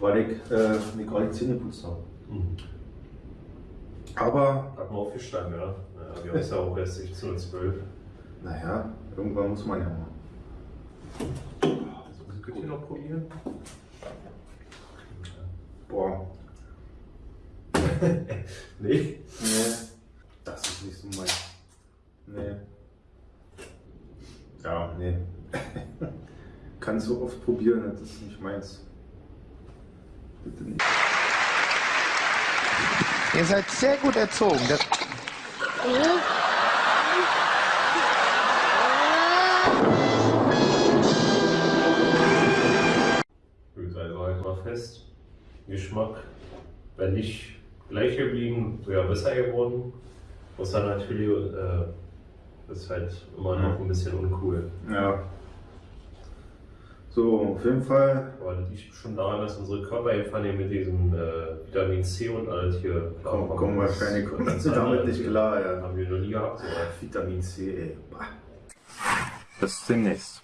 weil ich äh, mir gerade die Zähne geputzt habe. Mhm. Aber, Hat man aufgestanden, ja. ja wir haben es ja auch erst 16 und 12. naja, irgendwann muss man ja mal. Also, könnt ihr noch probieren? Boah, *laughs* Nee. nee, das ist nicht so mein. Nee. Ja, nee. *laughs* Kann so oft probieren, das ist nicht meins. Bitte nicht. Ihr seid sehr gut erzogen. Das Gut, fest. Geschmack, wenn nicht gleich geblieben, sogar besser geworden. Außer natürlich, äh, ist halt immer noch ein bisschen uncool. Ja. So, auf jeden Fall Aber das liegt schon daran, dass unsere Körper einfach mit diesem äh, Vitamin C und alles hier kommen, kommen wahrscheinlich damit andere nicht klar, ja. Haben wir noch nie gehabt. So. Vitamin C, ey. Bah. Bis demnächst.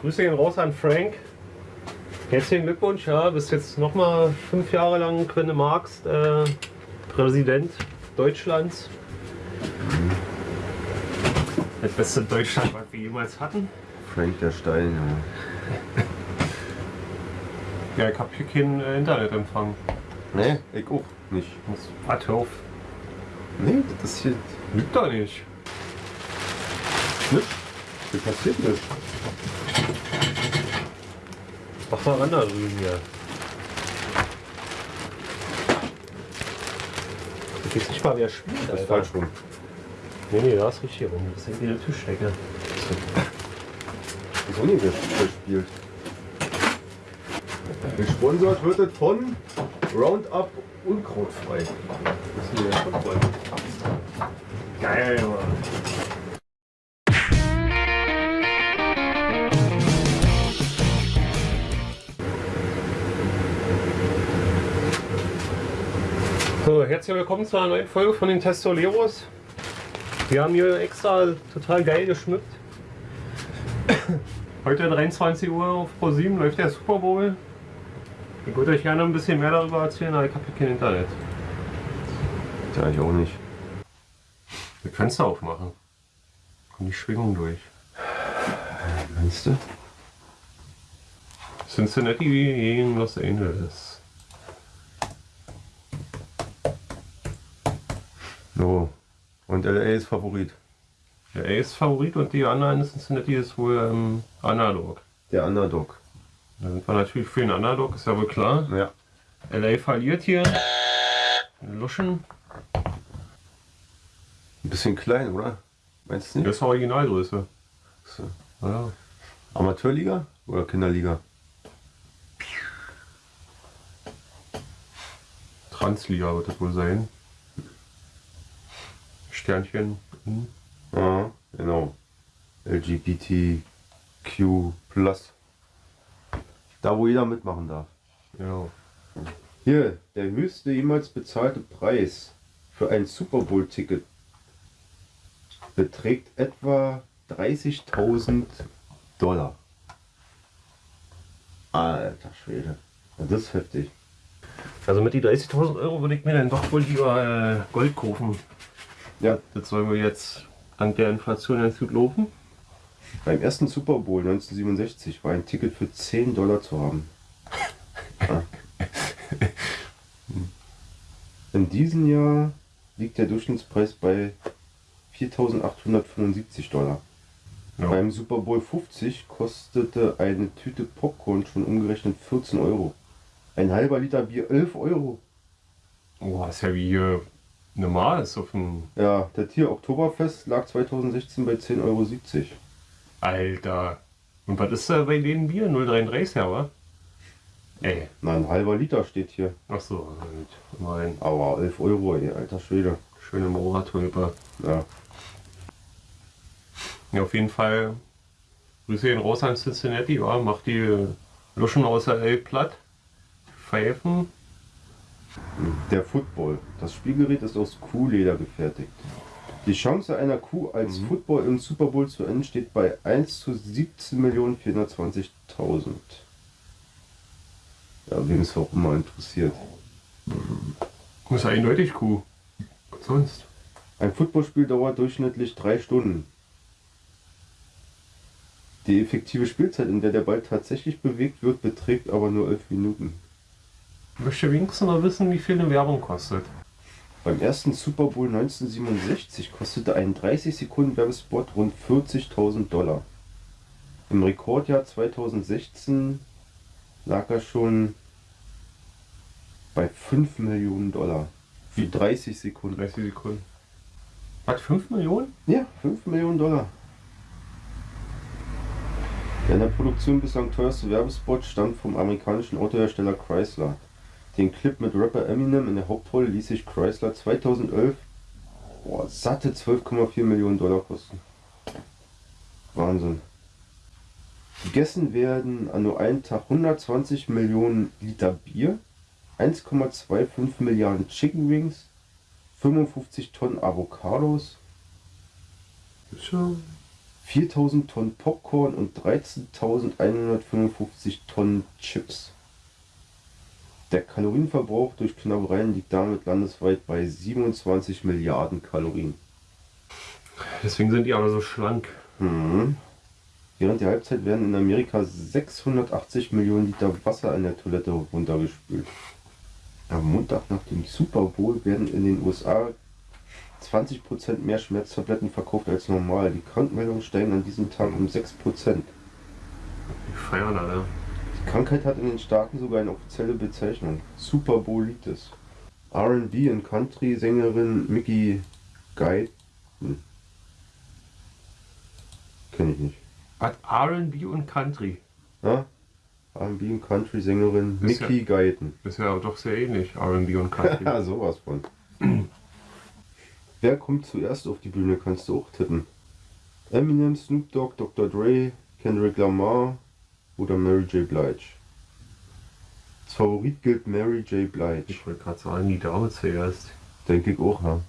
Grüße gehen raus an Frank. Herzlichen Glückwunsch, ja, bist jetzt nochmal fünf Jahre lang, wenn du magst, äh, Präsident Deutschlands. Das beste Deutschland, was wir jemals hatten. Frank der Stein, ja. *laughs* Ja, ich hab hier keinen äh, Internetempfang. Nee, ich auch nicht. Warte, hör auf. Nee, das hier Lügt doch nicht. nicht. Hier passiert nichts. Mach mal ran da drüben hier. Ich weiß nicht mal, wer spielt, Das ist falsch rum. Nee, nee, da ist richtig rum. Das ist irgendwie eine Tischdecke. Wieso nicht wer spielt? Gesponsert wird es von Roundup Unkrautfrei. Das ist hier der Football. Geil, Mann. So, herzlich willkommen zu einer neuen Folge von den Testoleros. Wir haben hier extra total geil geschmückt. *coughs* Heute 23 Uhr auf Pro7 läuft der Super Bowl. Ich würde euch gerne ein bisschen mehr darüber erzählen, aber ich habe kein Internet. Ja, ich auch nicht. Wir Fenster aufmachen. Kommt die Schwingung durch. Meinst du? Cincinnati gegen Los Angeles. So. Und LA ist Favorit. Der A ist Favorit und die anderen in Cincinnati ist wohl ähm, Underdog. Der Underdog. Da sind wir natürlich für den Underdog, ist ja wohl klar. Ja. LA verliert hier. Luschen. Ein bisschen klein, oder? Meinst du nicht? Das ist Originalgröße. So. Ja. Amateurliga oder Kinderliga? Transliga wird das wohl sein. Sternchen. Hm. Ja, genau. LGBTQ+. Da, wo jeder mitmachen darf. Ja. Hier, der höchste jemals bezahlte Preis für ein Super Bowl-Ticket beträgt etwa 30.000 Dollar. Alter Schwede. Das ist heftig. Also mit die 30.000 Euro würde ich mir dann doch wohl lieber äh, Gold kaufen. Ja, Das soll wohl jetzt dank der Inflation ganz gut laufen. beim ersten Super Bowl 1967 war ein Ticket für 10 Dollar zu haben. Ja. *laughs* In diesem Jahr liegt der Durchschnittspreis bei 4.875 Dollar. Ja. Beim Super Bowl 50 kostete eine Tüte Popcorn schon umgerechnet 14 Euro. Ein halber Liter Bier 11 Euro. Oh, ist ja wie hier normal ist auf dem. Ja, der Tier Oktoberfest lag 2016 bei 10,70 Euro. Alter. Und was ist da bei denen Bier? 0,33 ja, wa? Ey. Na, ein halber Liter steht hier. Ach so, gut. Immerhin. Aber 11 Euro, ey, alter Schwede. Schöne Moratulpe. Ja. Ja, auf jeden Fall. Grüße gehen raus an Cincinnati, ja. Macht die Luschen aus der L platt. Pfeifen. Der Football. Das Spielgerät ist aus Kuhleder gefertigt. Die Chance einer Kuh als Football im Super Bowl zu enden steht bei 1 zu 17.420.000. Ja, wem es auch immer interessiert. Muss eindeutig Kuh. Was sonst? Ein Footballspiel dauert durchschnittlich drei Stunden. Die effektive Spielzeit, in der der Ball tatsächlich bewegt wird, beträgt aber nur 11 Minuten. Möchte wenigstens mal wissen, wie viel eine Werbung kostet. Beim ersten Super Bowl 1967 kostete ein 30 Sekunden Werbespot rund 40.000 Dollar. Im Rekordjahr 2016 lag er schon bei 5 Millionen Dollar. Für 30 Sekunden. 30 Sekunden. Was, 5 Millionen? Ja, 5 Millionen Dollar. Der in der Produktion bislang teuerste Werbespot stammt vom amerikanischen Autohersteller Chrysler. Den Clip mit Rapper Eminem in der Hauptrolle ließ sich Chrysler 2011 boah, satte 12,4 Millionen Dollar kosten. Wahnsinn. Gegessen werden an nur einem Tag 120 Millionen Liter Bier, 1,25 Milliarden Chicken Wings, 55 Tonnen Avocados, Ist schon. 4000 Tonnen Popcorn und 13.155 Tonnen Chips. Der Kalorienverbrauch durch Knabbereien liegt damit landesweit bei 27 Milliarden Kalorien. Deswegen sind die alle so schlank. Mhm. Während der Halbzeit werden in Amerika 680 Millionen Liter Wasser in der Toilette runtergespült. Am Montag nach dem Super Bowl werden in den USA 20% mehr Schmerztabletten verkauft als normal. Die Krankmeldungen steigen an diesem Tag um 6%. Die feiern alle. Die Krankheit hat in den Staaten sogar eine offizielle Bezeichnung. Super Bowlitis. R&B und Country-Sängerin Mickey Guy. Hm. Kenn ich nicht. Hat R&B und Country. Ja? R&B und Country-Sängerin Ist ja- Mickey Guyton. Ist ja doch sehr ähnlich, R&B und Country. *laughs* Ja, sowas von. Wer kommt zuerst auf die Bühne, kannst du auch tippen. Eminem, Snoop Dogg, Dr. Dre, Kendrick Lamar oder Mary J. Blige. Als Favorit gilt Mary J. Blige. Ich wollte gerade sagen, die Dame zuerst. Denke ich auch, ja.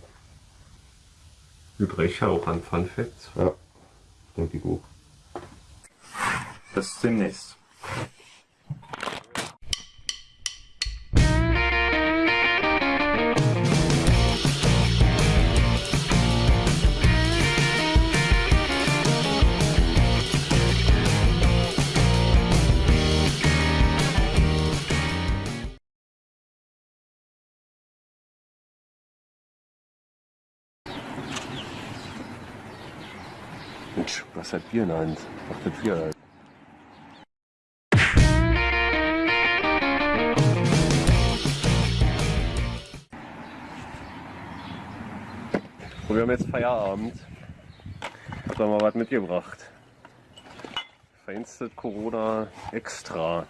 Mit Recht ja auch an Fun Facts. Ja, denke ich auch. Bis demnächst. Hat Bier in? Ach, das Bier. Wir haben jetzt Feierabend. Hab da mal was mitgebracht. Feinste Corona Extra.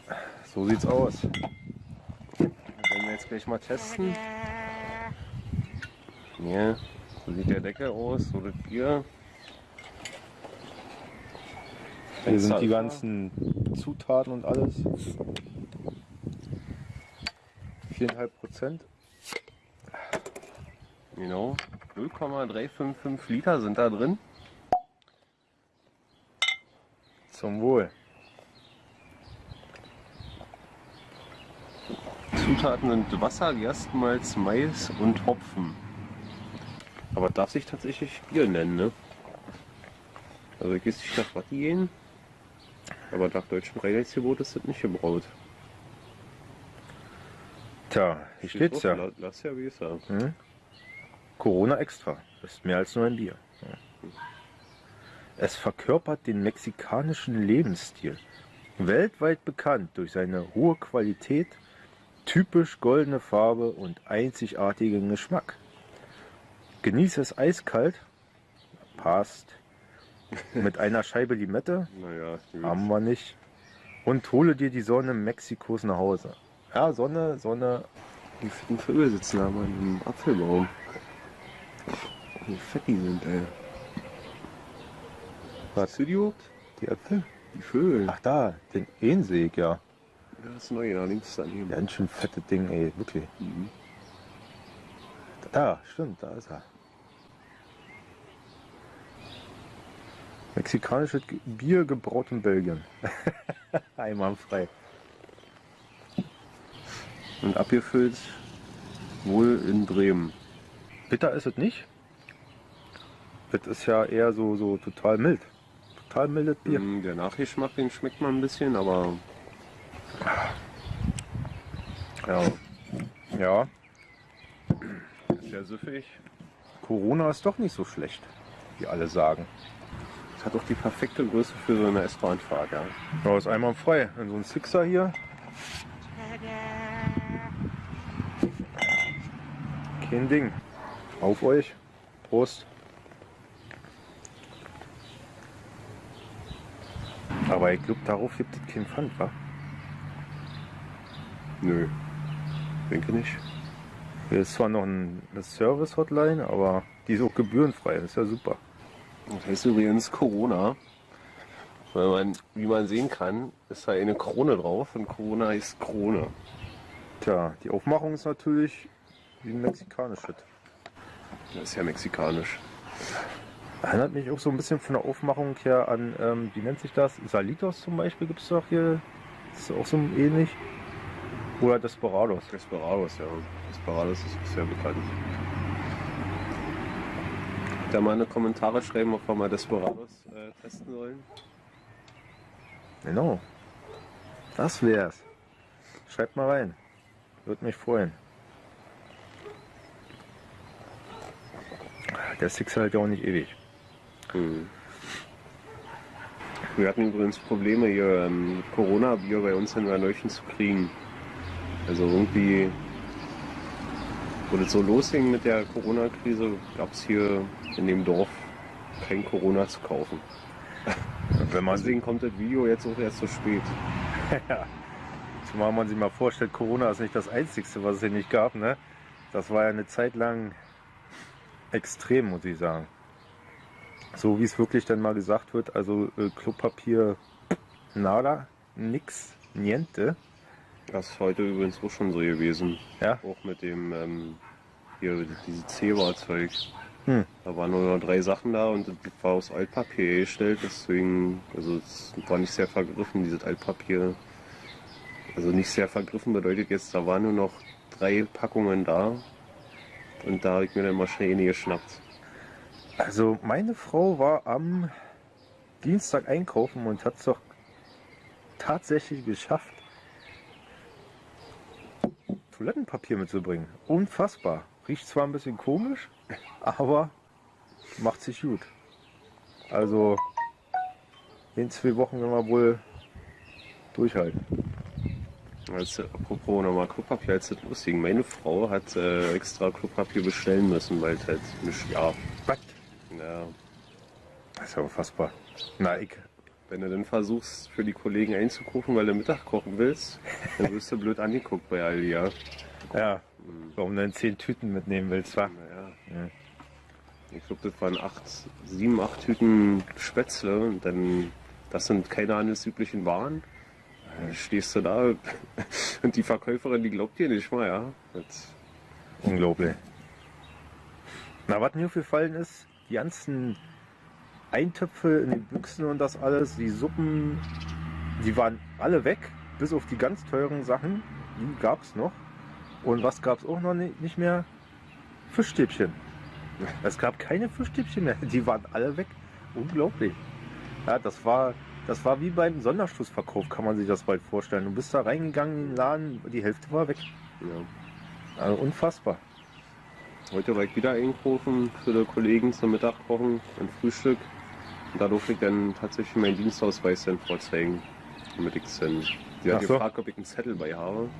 So sieht's aus. Das werden wir jetzt gleich mal testen. Hier, so sieht der Deckel aus, so das Bier. Hier sind die ganzen Zutaten und alles. 4,5 Prozent. Genau. 0,355 Liter sind da drin. Zum Wohl. Zutaten sind Wasser, Gerstenmalz, Mais und Hopfen. Aber darf sich tatsächlich Bier nennen, ne? Also ich weiß nicht nach was die gehen. Aber nach deutschem Reinheitsgebot ist das nicht gebraut. Tja, hier steht's ja. La- Lass ja wie es ja. Hm? Corona Extra. Ist mehr als nur ein Bier. Ja. Es verkörpert den mexikanischen Lebensstil. Weltweit bekannt durch seine hohe Qualität, typisch goldene Farbe und einzigartigen Geschmack. Genieße es eiskalt. Passt. Mit einer Scheibe Limette. Naja, gut. Haben wir nicht. Und hole dir die Sonne Mexikos nach Hause. Ja, Sonne, Sonne. Die fetten Vögel sitzen da mal im Apfelbaum. Wie fett die sind, ey. Was? Du die überhaupt? Die Äpfel? Die Vögel. Ach da, den sehe ich ja. Das ist neu, da links daneben. Ganz schön fette Ding, ey, wirklich. Mhm. Da, stimmt, da ist er. Mexikanisches Bier gebraut in Belgien. *laughs* Einwandfrei. Und abgefüllt wohl in Bremen. Bitter ist es nicht. Das ist ja eher so, so total mild. Total mildes Bier. Mm, Der Nachgeschmack, den schmeckt man ein bisschen, aber Ja. Ja, ist sehr süffig. Corona ist doch nicht so schlecht, wie alle sagen. Hat auch die perfekte Größe für so eine S-Bahn-Fahrt, ja. Ja, ist einwandfrei. In so ein Sixer hier. Kein Ding. Auf euch. Prost. Aber ich glaube, darauf gibt es keinen Pfand, wa? Nö. Denke nicht. Hier ist zwar noch ein- eine Service-Hotline, aber die ist auch gebührenfrei. Das ist ja super. Das heißt übrigens Corona. Weil man, wie man sehen kann, ist da eine Krone drauf und Corona heißt Krone. Tja, die Aufmachung ist natürlich wie ein mexikanisches. Das ist ja mexikanisch. Erinnert mich auch so ein bisschen von der Aufmachung her an, ähm, wie nennt sich das? Salitos zum Beispiel gibt es doch hier. Das ist auch so ähnlich. Oder Desperados. Desperados, ja. Desperados ist sehr bekannt. Da mal eine Kommentare schreiben, ob wir mal Desperados äh, testen sollen. Genau. Das wär's. Schreibt mal rein. Würde mich freuen. Der Six hält ja auch nicht ewig. Hm. Wir hatten übrigens Probleme hier, ähm, Corona-Bier bei uns in Werneuchen zu kriegen. Also irgendwie, wo das so losging mit der Corona-Krise, gab es hier in dem Dorf kein Corona zu kaufen. Wenn man Deswegen kommt das Video jetzt auch erst so spät. ja. Zumal man sich mal vorstellt, Corona ist nicht das Einzige, was es hier nicht gab. Ne? Das war ja eine Zeit lang extrem, muss ich sagen. So wie es wirklich dann mal gesagt wird, also äh, Klopapier, nada, nix, niente. Das ist heute übrigens auch schon so gewesen. Ja. Auch mit dem, ähm, hier, diese Zebra-Zeug. Hm. Da waren nur noch drei Sachen da und das war aus Altpapier gestellt, deswegen, also es war nicht sehr vergriffen, dieses Altpapier. Also nicht sehr vergriffen bedeutet jetzt, da waren nur noch drei Packungen da und da habe ich mir dann mal schnell eine geschnappt. Also meine Frau war am Dienstag einkaufen und hat es doch tatsächlich geschafft, Toilettenpapier mitzubringen. Unfassbar. Riecht zwar ein bisschen komisch, *laughs* aber macht sich gut. Also in zwei Wochen werden wir wohl durchhalten. Als, äh, apropos nochmal Klopapier, als das lustig. Meine Frau hat äh, extra Klopapier bestellen müssen, weil es halt nicht gab. Was? Ja, Das ist ja unfassbar. Na, ich. Wenn du dann versuchst, für die Kollegen einzukaufen, weil du Mittag kochen willst, dann wirst du blöd angeguckt bei Aldi, ja. Ja, warum du denn zehn Tüten mitnehmen willst, wa? Naja. Ja. Ich glaube, das waren acht, sieben, acht Tüten Spätzle dann, das sind keine handelsüblichen Waren. Dann stehst du da *laughs* und die Verkäuferin, die glaubt dir nicht mal, ja. Das, Unglaublich. Na, was mir aufgefallen ist, die ganzen Eintöpfe in den Büchsen und das alles, die Suppen, die waren alle weg, bis auf die ganz teuren Sachen, die gab es noch. Und was gab es auch noch ni- nicht mehr? Fischstäbchen. Es gab keine Fischstäbchen mehr, die waren alle weg. Unglaublich. Ja, das war, das war wie beim Sonderschlussverkauf, kann man sich das bald vorstellen. Du bist da reingegangen in den Laden, die Hälfte war weg. ja. Also unfassbar. Heute war ich wieder einkaufen für die Kollegen zum Mittagkochen und Frühstück. Und da durfte ich dann tatsächlich meinen Dienstausweis dann vorzeigen, damit ich es dann. Die hat so. gefragt, ob ich einen Zettel bei habe.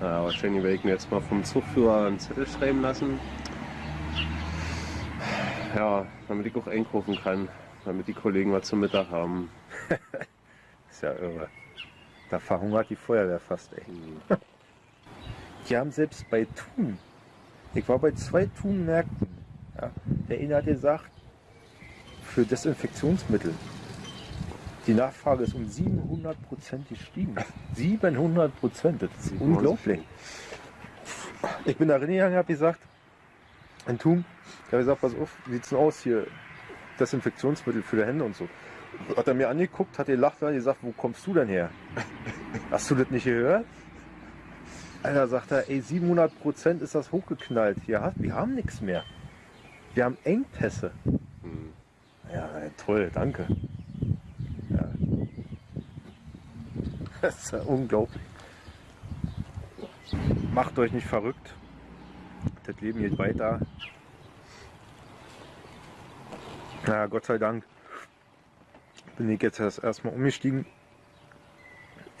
Ja, wahrscheinlich werde ich mir jetzt mal vom Zugführer einen Zettel schreiben lassen. Ja, damit ich auch einkaufen kann, damit die Kollegen was zum Mittag haben. *laughs* Ist ja irre. Da verhungert die Feuerwehr fast, ey. *laughs* Die haben selbst bei Thun, ich war bei zwei Thun-Märkten, ja, der eine hat gesagt, für Desinfektionsmittel, die Nachfrage ist um 700 Prozent gestiegen. *laughs* 700 Prozent, das ist unglaublich. Ich bin da reingegangen, habe gesagt, in Thun, ich habe gesagt, pass auf, wie sieht's denn aus hier, Desinfektionsmittel für die Hände und so. Hat er mir angeguckt, hat gelacht, hat gesagt, wo kommst du denn her? *laughs* Hast du das nicht gehört? Alter, sagt er, ey, 700 Prozent ist das hochgeknallt. Hast- wir haben nichts mehr. Wir haben Engpässe. Hm. Ja, toll, danke. Ja. *laughs* Das ist ja unglaublich. Macht euch nicht verrückt. Das Leben geht weiter. Na, Gott sei Dank bin ich jetzt erst erstmal umgestiegen.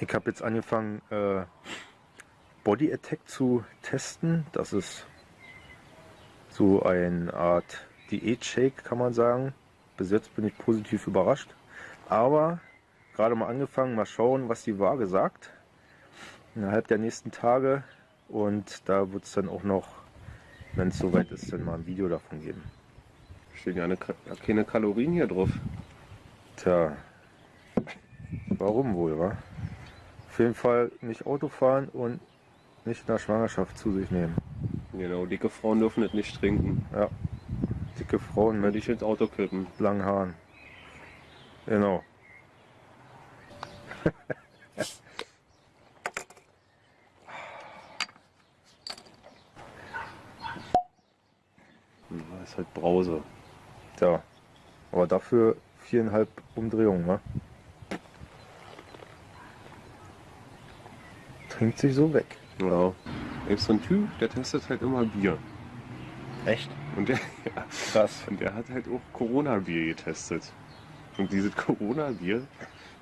Ich habe jetzt angefangen, äh, Body Attack zu testen. Das ist so eine Art Diät-Shake, kann man sagen. Bis jetzt bin ich positiv überrascht. Aber gerade mal angefangen, mal schauen, was die Waage sagt. Innerhalb der nächsten Tage. Und da wird es dann auch noch, wenn es soweit ist, dann mal ein Video davon geben. Stehen ja eine, keine Kalorien hier drauf. Tja, warum wohl, wa? Auf jeden Fall nicht Auto fahren und nicht in der Schwangerschaft zu sich nehmen. Genau, dicke Frauen dürfen das nicht trinken. Ja, dick dicke Frauen Würde mit ich ins Auto kippen. langen Haaren. Genau. Ja, *laughs* ist halt Brause. Tja. Aber dafür viereinhalb Umdrehungen, ne? Trinkt sich so weg. Ja. Da ist so ein Typ, der testet halt immer Bier. Echt? Und der, *laughs* ja, Krass. und der hat halt auch Corona-Bier getestet. Und dieses Corona-Bier,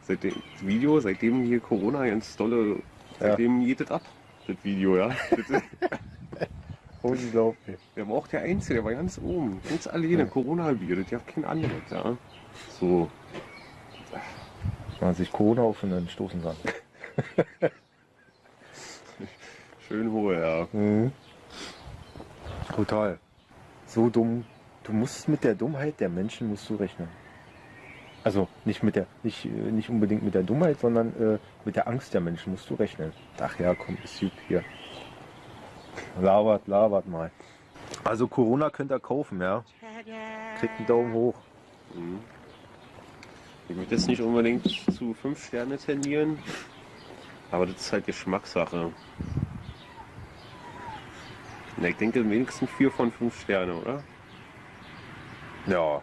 seitdem das Video, seitdem hier Corona ganz dolle, seitdem geht das ab. Das Video, ja. *laughs* Unglaublich. der war auch der Einzige, der war ganz oben. Ganz alleine, Corona-Bier, das gab kein anderes, ja. So. Man sich Corona auf und dann stoßen kann. *laughs* Schön hohe, ja. Mhm. Total. So dumm. Du musst mit der Dummheit der Menschen musst du rechnen. Also nicht mit der, nicht, äh, nicht unbedingt mit der Dummheit, sondern äh, mit der Angst der Menschen musst du rechnen. Ach ja, komm, ist gut hier. Labert, labert mal. Also Corona könnt ihr kaufen, ja. Kriegt einen Daumen hoch. Mhm. Ich würde jetzt nicht unbedingt zu 5 Sterne tendieren, aber das ist halt Geschmackssache. Na, ich denke wenigstens 4 von 5 Sterne, oder? Ja.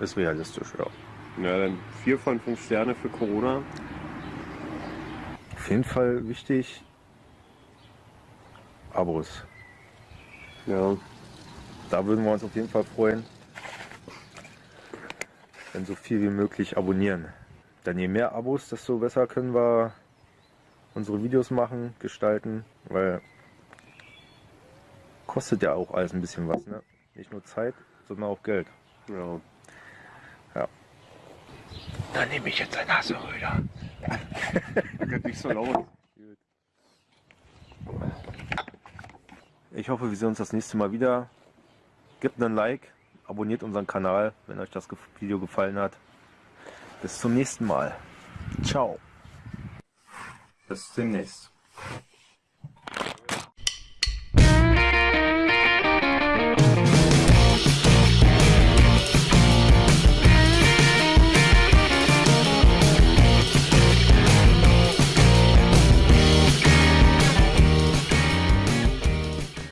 Ist realistisch, ja. Ja, dann 4 von 5 Sterne für Corona. Auf jeden Fall wichtig. Abos. Ja, Da würden wir uns auf jeden Fall freuen, wenn so viel wie möglich abonnieren. Denn je mehr Abos, desto besser können wir unsere Videos machen, gestalten, weil kostet ja auch alles ein bisschen was, ne? Nicht nur Zeit, sondern auch Geld. ja. Dann nehme ich jetzt ein Haseröder. Geht nicht so laut. Ich hoffe, wir sehen uns das nächste Mal wieder. Gebt einen Like, abonniert unseren Kanal, wenn euch das Video gefallen hat. Bis zum nächsten Mal. Ciao. Bis demnächst.